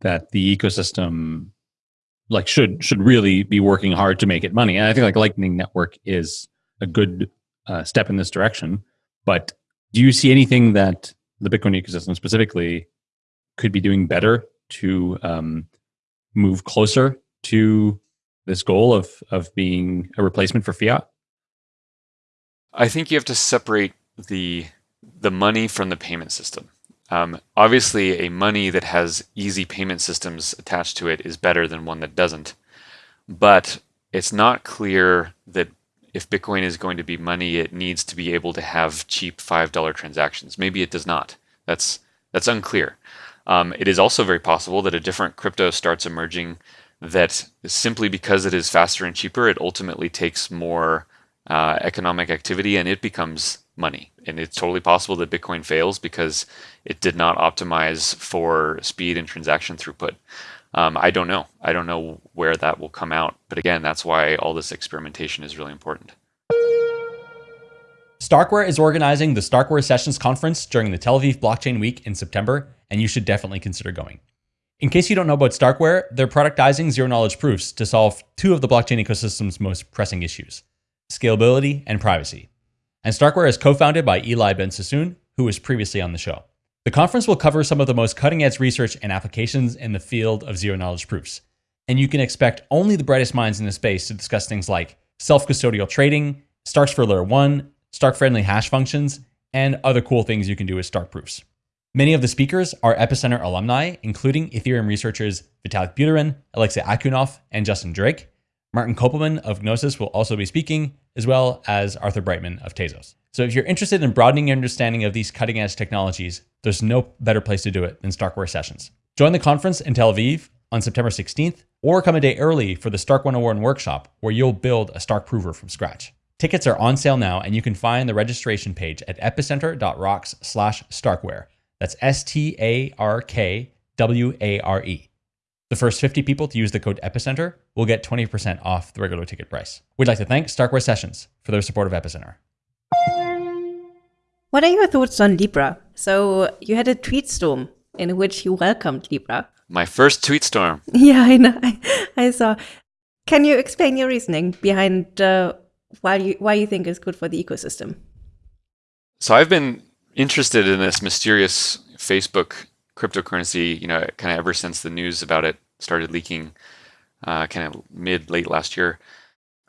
that the ecosystem like should should really be working hard to make it money. And I think like Lightning Network is a good uh, step in this direction. But do you see anything that the Bitcoin ecosystem specifically could be doing better to um, move closer to this goal of of being a replacement for fiat? I think you have to separate the the money from the payment system. Um, obviously, a money that has easy payment systems attached to it is better than one that doesn't. But it's not clear that if Bitcoin is going to be money, it needs to be able to have cheap $5 transactions. Maybe it does not. That's, that's unclear. Um, it is also very possible that a different crypto starts emerging that simply because it is faster and cheaper, it ultimately takes more uh, economic activity and it becomes money. And it's totally possible that Bitcoin fails because it did not optimize for speed and transaction throughput. Um, I don't know. I don't know where that will come out. But again, that's why all this experimentation is really important. Starkware is organizing the Starkware Sessions Conference during the Tel Aviv Blockchain Week in September, and you should definitely consider going. In case you don't know about Starkware, they're productizing zero knowledge proofs to solve two of the blockchain ecosystem's most pressing issues scalability and privacy. And Starkware is co founded by Eli Ben Sasson, who was previously on the show. The conference will cover some of the most cutting edge research and applications in the field of zero knowledge proofs. And you can expect only the brightest minds in the space to discuss things like self custodial trading, Starks for Layer 1, Stark friendly hash functions, and other cool things you can do with Stark proofs. Many of the speakers are Epicenter alumni, including Ethereum researchers Vitalik Buterin, Alexey Akhunov, and Justin Drake. Martin Köppelmann of Gnosis will also be speaking, as well as Arthur Breitman of Tezos. So if you're interested in broadening your understanding of these cutting edge technologies, there's no better place to do it than Starkware Sessions. Join the conference in Tel Aviv on September 16th, or come a day early for the Stark 101 workshop, where you'll build a Stark prover from scratch. Tickets are on sale now, and you can find the registration page at epicenter.rocks slash starkware. That's S T A R K W A R E. The first 50 people to use the code EPICENTER will get 20% off the regular ticket price. We'd like to thank Starkware Sessions for their support of Epicenter. What are your thoughts on Libra? So you had a tweet storm in which you welcomed Libra. My first tweet storm. Yeah, I know. I, I saw. Can you explain your reasoning behind uh, why you why you think it's good for the ecosystem? So I've been interested in this mysterious Facebook cryptocurrency, you know, kind of ever since the news about it started leaking, uh, kind of mid late last year.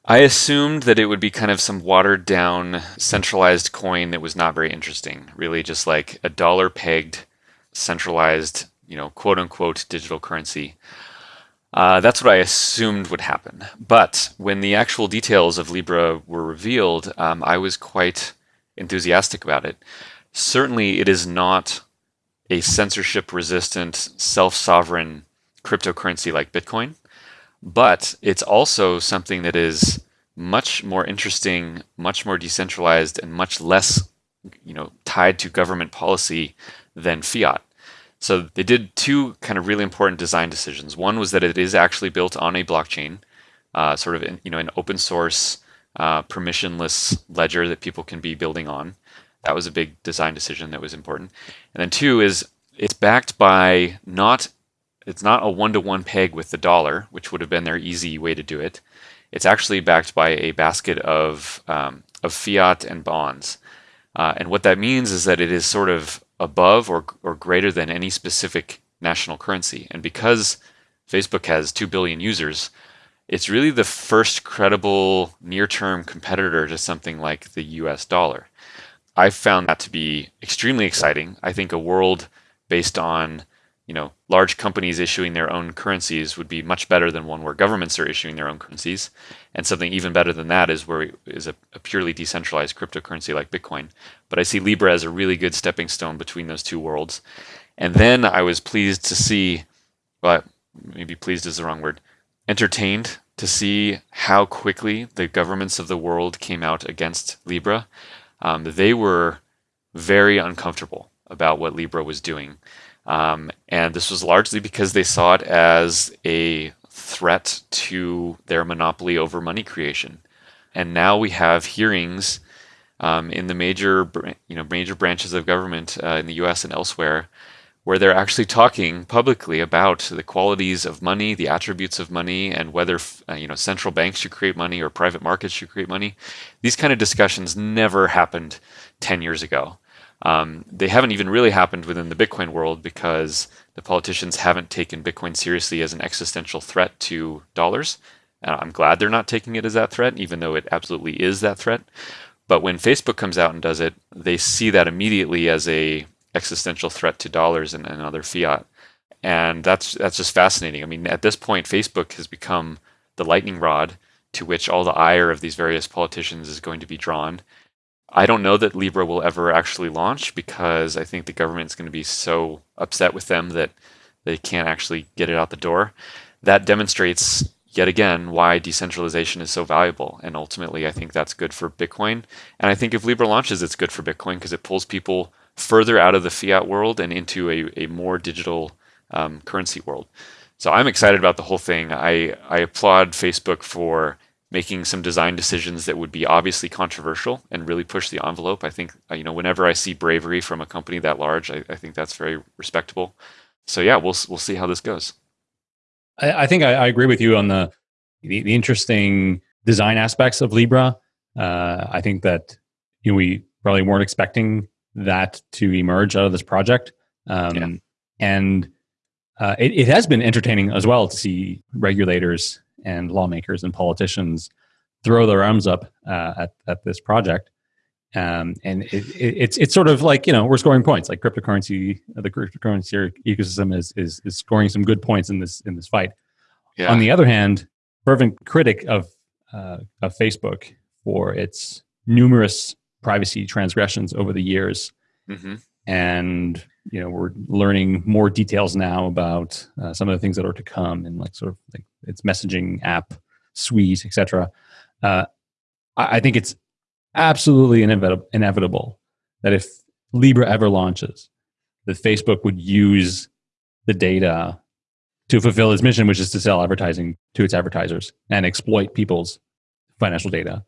I assumed that it would be kind of some watered down centralized coin that was not very interesting. Really, just like a dollar pegged centralized, you know, quote unquote digital currency. Uh, that's what I assumed would happen. But when the actual details of Libra were revealed, um, I was quite enthusiastic about it. Certainly, it is not a censorship resistant, self sovereign cryptocurrency like Bitcoin, but it's also something that is much more interesting, much more decentralized, and much less you know, tied to government policy than fiat. So they did two kind of really important design decisions. One was that it is actually built on a blockchain, uh, sort of in, you know an open source, uh, permissionless ledger that people can be building on. That was a big design decision that was important. And then two is it's backed by not it's not a one-to-one peg with the dollar, which would have been their easy way to do it. It's actually backed by a basket of um, of fiat and bonds. Uh, and what that means is that it is sort of above or, or greater than any specific national currency. And because Facebook has 2 billion users, it's really the first credible near term competitor to something like the US dollar. I found that to be extremely exciting. I think a world based on you know, large companies issuing their own currencies would be much better than one where governments are issuing their own currencies. And something even better than that is where is a, a purely decentralized cryptocurrency like Bitcoin. But I see Libra as a really good stepping stone between those two worlds. And then I was pleased to see, well, maybe pleased is the wrong word, entertained to see how quickly the governments of the world came out against Libra. Um, they were very uncomfortable about what Libra was doing. Um, and this was largely because they saw it as a threat to their monopoly over money creation. And now we have hearings um, in the major, you know, major branches of government uh, in the U.S. and elsewhere, where they're actually talking publicly about the qualities of money, the attributes of money, and whether uh, you know central banks should create money or private markets should create money. These kind of discussions never happened 10 years ago. Um, they haven't even really happened within the Bitcoin world because the politicians haven't taken Bitcoin seriously as an existential threat to dollars. Uh, I'm glad they're not taking it as that threat, even though it absolutely is that threat. But when Facebook comes out and does it, they see that immediately as a existential threat to dollars and, and other fiat. And that's that's just fascinating. I mean, at this point, Facebook has become the lightning rod to which all the ire of these various politicians is going to be drawn. I don't know that Libra will ever actually launch because I think the government is going to be so upset with them that they can't actually get it out the door. That demonstrates yet again why decentralization is so valuable. And ultimately, I think that's good for Bitcoin. And I think if Libra launches, it's good for Bitcoin because it pulls people further out of the fiat world and into a, a more digital um, currency world. So I'm excited about the whole thing. I, I applaud Facebook for making some design decisions that would be obviously controversial and really push the envelope. I think uh, you know whenever I see bravery from a company that large, I, I think that's very respectable. So yeah, we'll we'll see how this goes. I, I think I, I, agree with you on the, the, the interesting design aspects of Libra. Uh, I think that you know, we probably weren't expecting that to emerge out of this project, um, yeah. and uh, it, it has been entertaining as well to see regulators and lawmakers and politicians throw their arms up uh, at, at this project. Um, and it, it, it's it's sort of like you know we're scoring points like cryptocurrency the cryptocurrency ecosystem is, is is scoring some good points in this in this fight. Yeah. On the other hand, fervent critic of uh, of Facebook for its numerous privacy transgressions over the years, mm-hmm. And you know we're learning more details now about uh, some of the things that are to come and like sort of like its messaging app suite etc uh, I, I, think it's absolutely inevitable, inevitable that if libra ever launches that facebook would use the data to fulfill its mission which is to sell advertising to its advertisers and exploit people's financial data.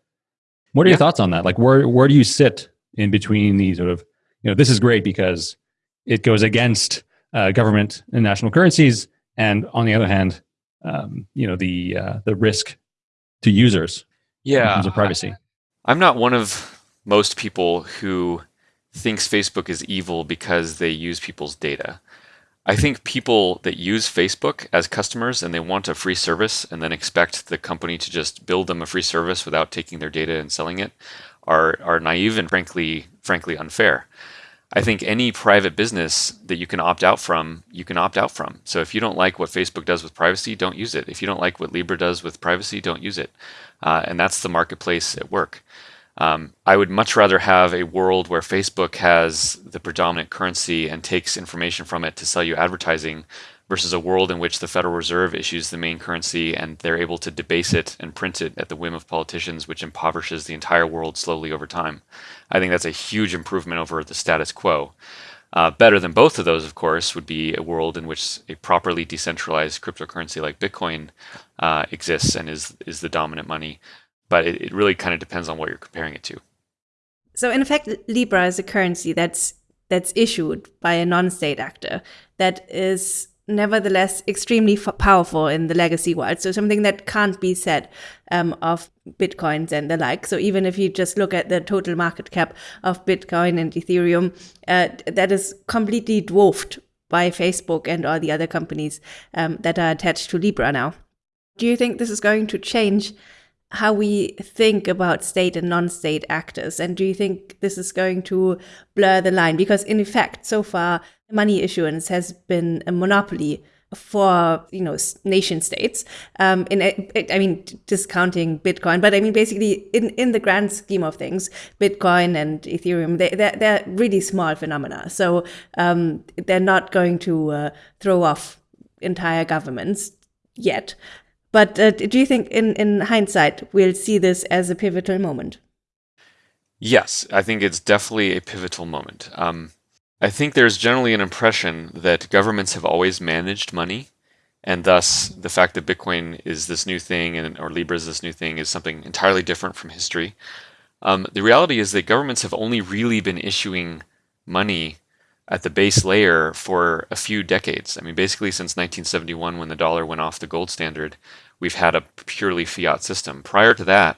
What are yeah. your thoughts on that? Like where where do you sit in between these sort of you know this is great because it goes against uh, government and national currencies, and on the other hand, um, you know the uh, the risk to users yeah, in terms of privacy. I, I'm not one of most people who thinks Facebook is evil because they use people's data. I think people that use Facebook as customers and they want a free service and then expect the company to just build them a free service without taking their data and selling it are are naive and frankly frankly unfair. I think any private business that you can opt out from, you can opt out from. So if you don't like what Facebook does with privacy, don't use it. If you don't like what Libra does with privacy, don't use it. Uh, and that's the marketplace at work. Um, I would much rather have a world where Facebook has the predominant currency and takes information from it to sell you advertising versus a world in which the Federal Reserve issues the main currency and they're able to debase it and print it at the whim of politicians, which impoverishes the entire world slowly over time. I think that's a huge improvement over the status quo. Uh, better than both of those, of course, would be a world in which a properly decentralized cryptocurrency like Bitcoin uh, exists and is is the dominant money. But it, it really kind of depends on what you're comparing it to. So in effect, Libra is a currency that's that's issued by a non-state actor that is nevertheless extremely powerful in the legacy world. So something that can't be said um, of bitcoins and the like. So even if you just look at the total market cap of Bitcoin and Ethereum, uh, that is completely dwarfed by Facebook and all the other companies um, that are attached to Libra now. Do you think this is going to change how we think about state and non-state actors? And do you think this is going to blur the line? Because in effect, so far, money issuance has been a monopoly for you know nation states. Um in i mean discounting bitcoin but i mean basically in in the grand scheme of things bitcoin and ethereum they they're, they're really small phenomena. So um they're not going to uh, throw off entire governments yet. But uh, do you think in in hindsight we'll see this as a pivotal moment? Yes i think it's definitely a pivotal moment. Um I think there's generally an impression that governments have always managed money, and thus the fact that Bitcoin is this new thing and or Libra is this new thing is something entirely different from history. Um, the reality is that governments have only really been issuing money at the base layer for a few decades. I mean, basically since 1971, when the dollar went off the gold standard, we've had a purely fiat system. Prior to that,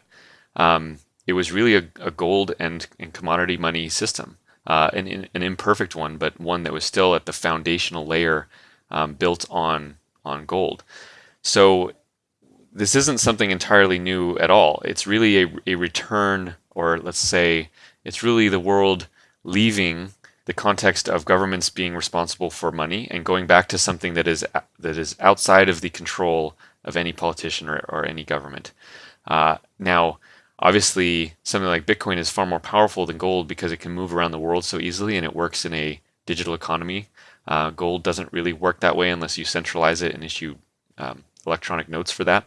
um, it was really a, a gold and, and commodity money system uh, an, an imperfect one, but one that was still at the foundational layer um, built on on gold. So this isn't something entirely new at all. It's really a, a return, or let's say, it's really the world leaving the context of governments being responsible for money and going back to something that is that is outside of the control of any politician or, or any government. Uh, now, Obviously, something like Bitcoin is far more powerful than gold because it can move around the world so easily and it works in a digital economy. Uh, gold doesn't really work that way unless you centralize it and issue um, electronic notes for that,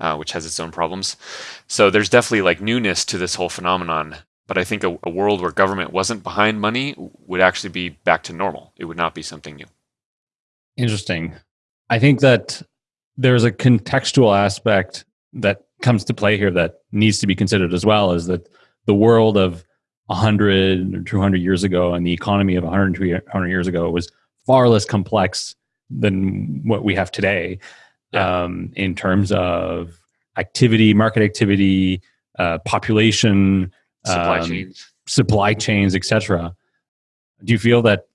uh, which has its own problems. So there's definitely like newness to this whole phenomenon. But I think a, a world where government wasn't behind money would actually be back to normal. It would not be something new. Interesting. I think that there's a contextual aspect that comes to play here that needs to be considered as well is that the world of 100 or 200 years ago and the economy of 100 200 years ago was far less complex than what we have today yeah. um, in terms of activity, market activity, uh, population, supply um, chains, supply chains, etc. Do you feel that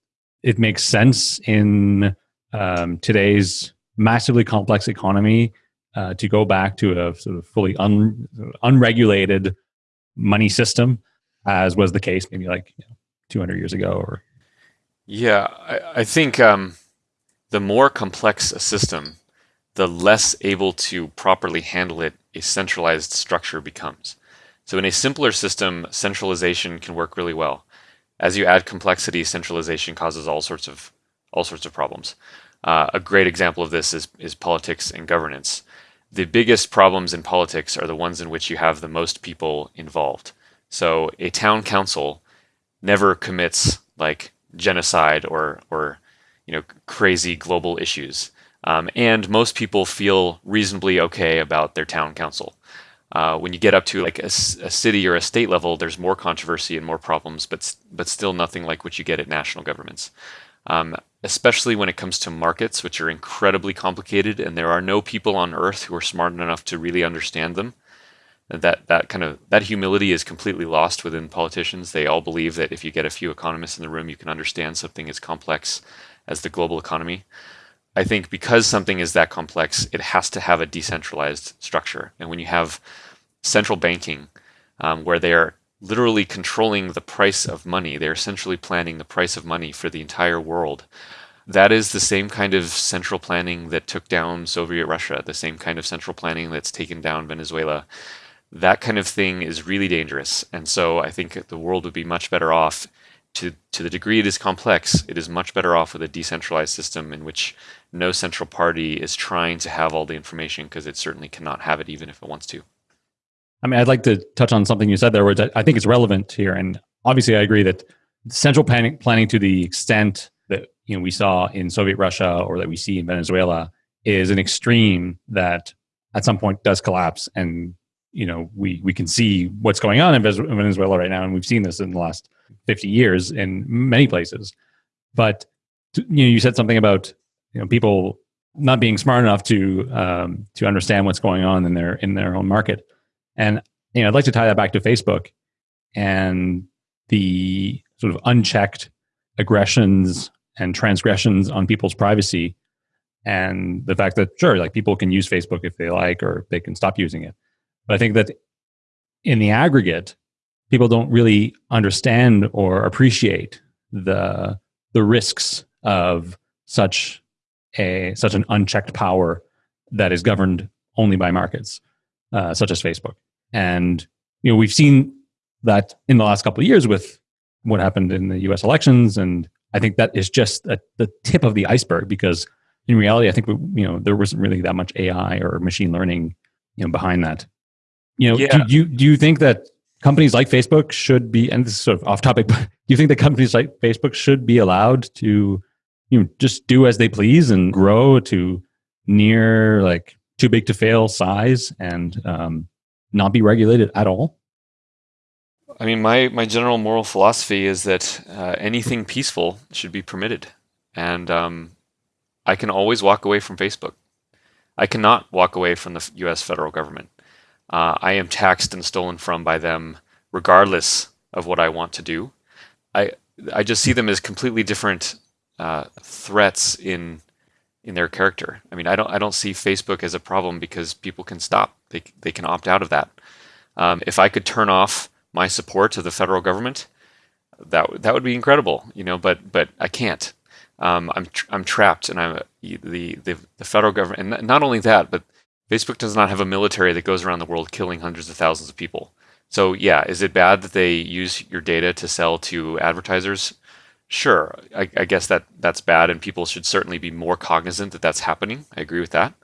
it makes sense in um, today's massively complex economy uh, to go back to a sort of fully un, unregulated money system, as was the case maybe like you know, 200 years ago or yeah i, I think um, the more complex a system the less able to properly handle it a centralized structure becomes. So in a simpler system centralization can work really well. As you add complexity centralization causes all sorts of all sorts of problems. Uh, a great example of this is, is politics and governance the biggest problems in politics are the ones in which you have the most people involved. So a town council never commits like genocide or or you know crazy global issues, um, and most people feel reasonably okay about their town council. Uh, when you get up to like a, a, city or a state level, there's more controversy and more problems, but but still nothing like what you get at national governments. Um, especially when it comes to markets, which are incredibly complicated, and there are no people on earth who are smart enough to really understand them. that that kind of that humility is completely lost within politicians. They all believe that if you get a few economists in the room, you can understand something as complex as the global economy. I think because something is that complex, it has to have a decentralized structure. And when you have central banking, um, where they are literally controlling the price of money, they're essentially planning the price of money for the entire world. That is the same kind of central planning that took down Soviet Russia, the same kind of central planning that's taken down Venezuela that kind of thing is really dangerous. And so I think the world would be much better off to, to the degree it is complex, it is much better off with a decentralized system in which no central party is trying to have all the information because it certainly cannot have it even if it wants to. I mean, I'd like to touch on something you said there, which I think is relevant here. And obviously, I agree that central planning, planning to the extent that you know we saw in Soviet Russia or that we see in Venezuela is an extreme that at some point does collapse and you know we we can see what's going on in Venezuela right now, and we've seen this in the last fifty years in many places. But you know, you said something about you know people not being smart enough to um, to understand what's going on in their in their own market, and you know I'd like to tie that back to Facebook and the sort of unchecked aggressions and transgressions on people's privacy and the fact that sure like people can use facebook if they like or they can stop using it but I think that in the aggregate, people don't really understand or appreciate the the risks of such a such an unchecked power that is governed only by markets, uh, such as Facebook. And you know we've seen that in the last couple of years with what happened in the U.S. elections, and I think that is just a, the tip of the iceberg because in reality, I think we, you know there wasn't really that much AI or machine learning you know behind that. You know, yeah. do you do you think that companies like Facebook should be, and this is sort of off topic, but do you think that companies like Facebook should be allowed to, you know, just do as they please and grow to near like too big to fail size and um, not be regulated at all? I mean, my my general moral philosophy is that uh, anything peaceful should be permitted, and um, I can always walk away from Facebook. I cannot walk away from the U.S. federal government uh, I am taxed and stolen from by them regardless of what I want to do. I I just see them as completely different uh, threats in in their character. I mean, I don't I don't see Facebook as a problem because people can stop. They they can opt out of that. Um, if I could turn off my support to the federal government, that that would be incredible, you know. But but I can't. Um, I'm I'm trapped, and I'm the the the federal government, and not only that, but Facebook does not have a military that goes around the world killing hundreds of thousands of people. So yeah, is it bad that they use your data to sell to advertisers? Sure, I, I, guess that that's bad, and people should certainly be more cognizant that that's happening. I agree with that.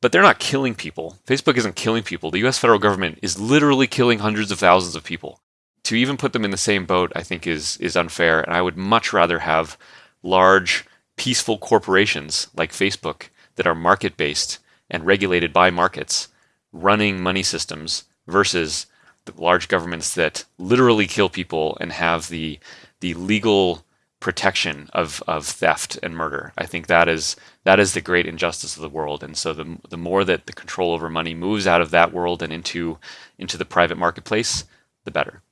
But they're not killing people. Facebook isn't killing people. The U.S. federal government is literally killing hundreds of thousands of people. To even put them in the same boat, I think is is unfair, and I would much rather have large, peaceful corporations like Facebook that are market based and regulated by markets running money systems versus the large governments that literally kill people and have the the legal protection of, of theft and murder. I think that is that is the great injustice of the world. And so the the more that the control over money moves out of that world and into into the private marketplace, the better.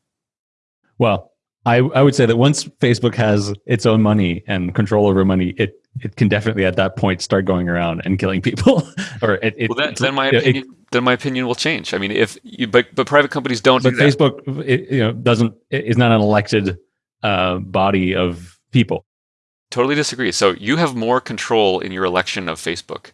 Well, I, I would say that once Facebook has its own money and control over money, it it can definitely at that point start going around and killing people. or it, it, well, then, then my opinion, it, then my opinion will change. I mean, if you, but but private companies don't. But do Facebook, you know, doesn't is not an elected uh, body of people. Totally disagree. So you have more control in your election of Facebook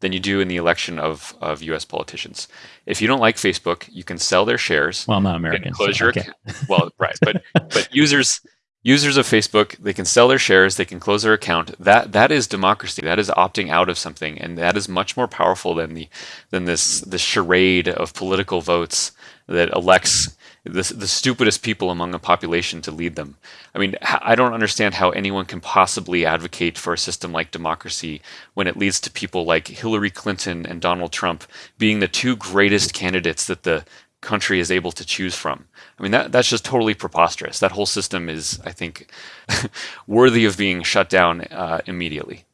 than you do in the election of, of U.S. politicians. If you don't like Facebook, you can sell their shares. Well, I'm not American. Close so your account. Well, right, but but users users of Facebook, they can sell their shares, they can close their account. That that is democracy. That is opting out of something, and that is much more powerful than the than this this charade of political votes that elects the, the stupidest people among a population to lead them. I mean, I don't understand how anyone can possibly advocate for a system like democracy when it leads to people like Hillary Clinton and Donald Trump being the two greatest candidates that the country is able to choose from. I mean, that, that's just totally preposterous. That whole system is, I think, worthy of being shut down uh, immediately.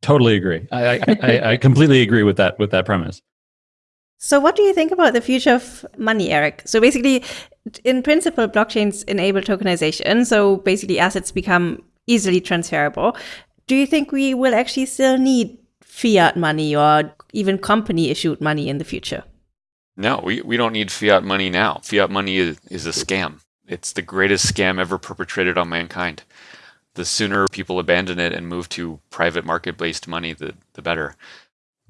Totally agree. I, I, I, completely agree with that with that premise. So, what do you think about the future of money, Erik? So, basically, in principle, blockchains enable tokenization. So, basically, assets become easily transferable. Do you think we will actually still need fiat money or even company issued money in the future? No, we, we don't need fiat money now. Fiat money is, is a scam. It's the greatest scam ever perpetrated on mankind. The sooner people abandon it and move to private market based money, the, the better.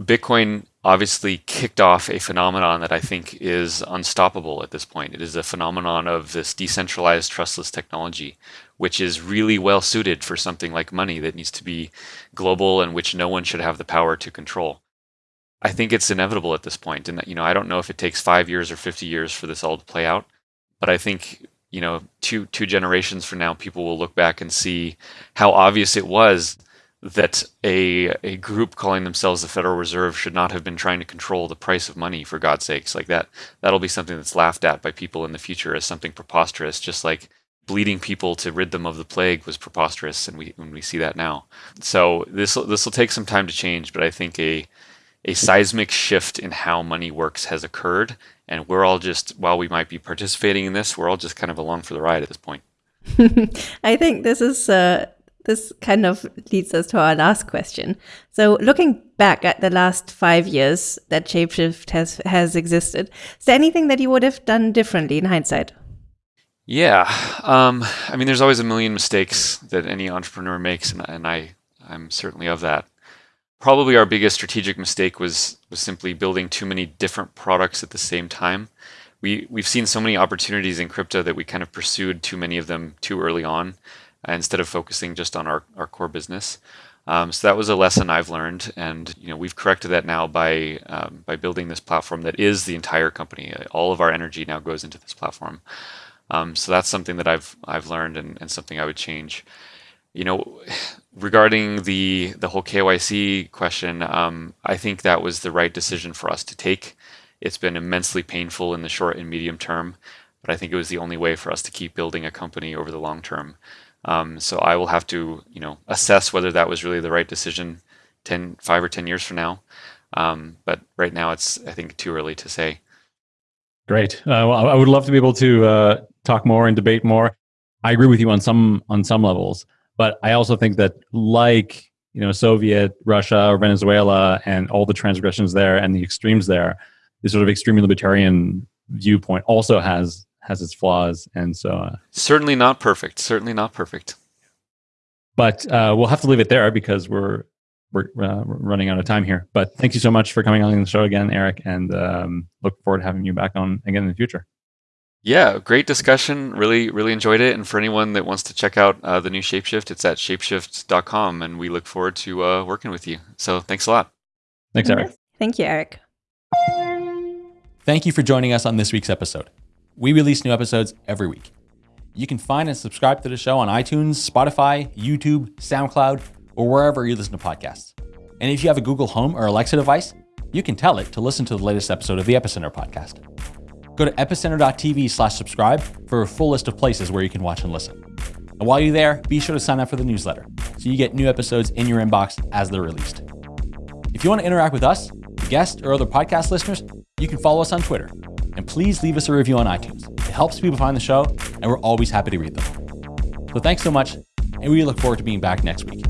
Bitcoin obviously kicked off a phenomenon that I think is unstoppable at this point. It is a phenomenon of this decentralized trustless technology, which is really well suited for something like money that needs to be global and which no one should have the power to control. I think it's inevitable at this point, and you know I don't know if it takes five years or fifty years for this all to play out, but I think you know two two generations from now people will look back and see how obvious it was that a a group calling themselves the Federal Reserve should not have been trying to control the price of money for God's sakes. Like that that'll be something that's laughed at by people in the future as something preposterous just like bleeding people to rid them of the plague was preposterous and we when we see that now. So this this will take some time to change but I think a a seismic shift in how money works has occurred and we're all just while we might be participating in this we're all just kind of along for the ride at this point. I think this is uh, this kind of leads us to our last question. So, looking back at the last five years that Shapeshift has has existed, is there anything that you would have done differently in hindsight? Yeah, um, I mean, there's always a million mistakes that any entrepreneur makes, and, and I I'm certainly of that. Probably our biggest strategic mistake was was simply building too many different products at the same time. We we've seen so many opportunities in crypto that we kind of pursued too many of them too early on instead of focusing just on our, our core business. Um, so that was a lesson I've learned, and you know we've corrected that now by um, by building this platform that is the entire company. All of our energy now goes into this platform. Um, so that's something that I've I've learned and, and something I would change. You know, regarding the the whole KYC question, um, I think that was the right decision for us to take. It's been immensely painful in the short and medium term, but I think it was the only way for us to keep building a company over the long term. Um, so I will have to, you know, assess whether that was really the right decision 10, five or 10 years from now. Um, but right now it's, I think, too early to say. Great. Uh, well, I would love to be able to uh, talk more and debate more. I agree with you on some on some levels, but I also think that like you know Soviet Russia or Venezuela and all the transgressions there and the extremes there, the sort of extreme libertarian viewpoint also has has its flaws, and so uh, certainly not perfect. Certainly not perfect. But uh, we'll have to leave it there because we're we're uh, running out of time here. But thank you so much for coming on the show again, Erik, and um, look forward to having you back on again in the future. Yeah, great discussion. Really, really enjoyed it. And for anyone that wants to check out uh, the new Shapeshift, it's at shapeshift.com. And we look forward to uh, working with you. So thanks a lot. Thanks, Erik. Thank you, Erik. Thank you for joining us on this week's episode. We release new episodes every week. You can find and subscribe to the show on iTunes, Spotify, YouTube, SoundCloud, or wherever you listen to podcasts. And if you have a Google Home or Alexa device, you can tell it to listen to the latest episode of the Epicenter podcast. Go to epicenter.tv slash subscribe for a full list of places where you can watch and listen. And while you're there, be sure to sign up for the newsletter so you get new episodes in your inbox as they're released. If you want to interact with us, guests, or other podcast listeners, you can follow us on Twitter and please leave us a review on iTunes. It helps people find the show, and we're always happy to read them. So thanks so much, and we look forward to being back next week.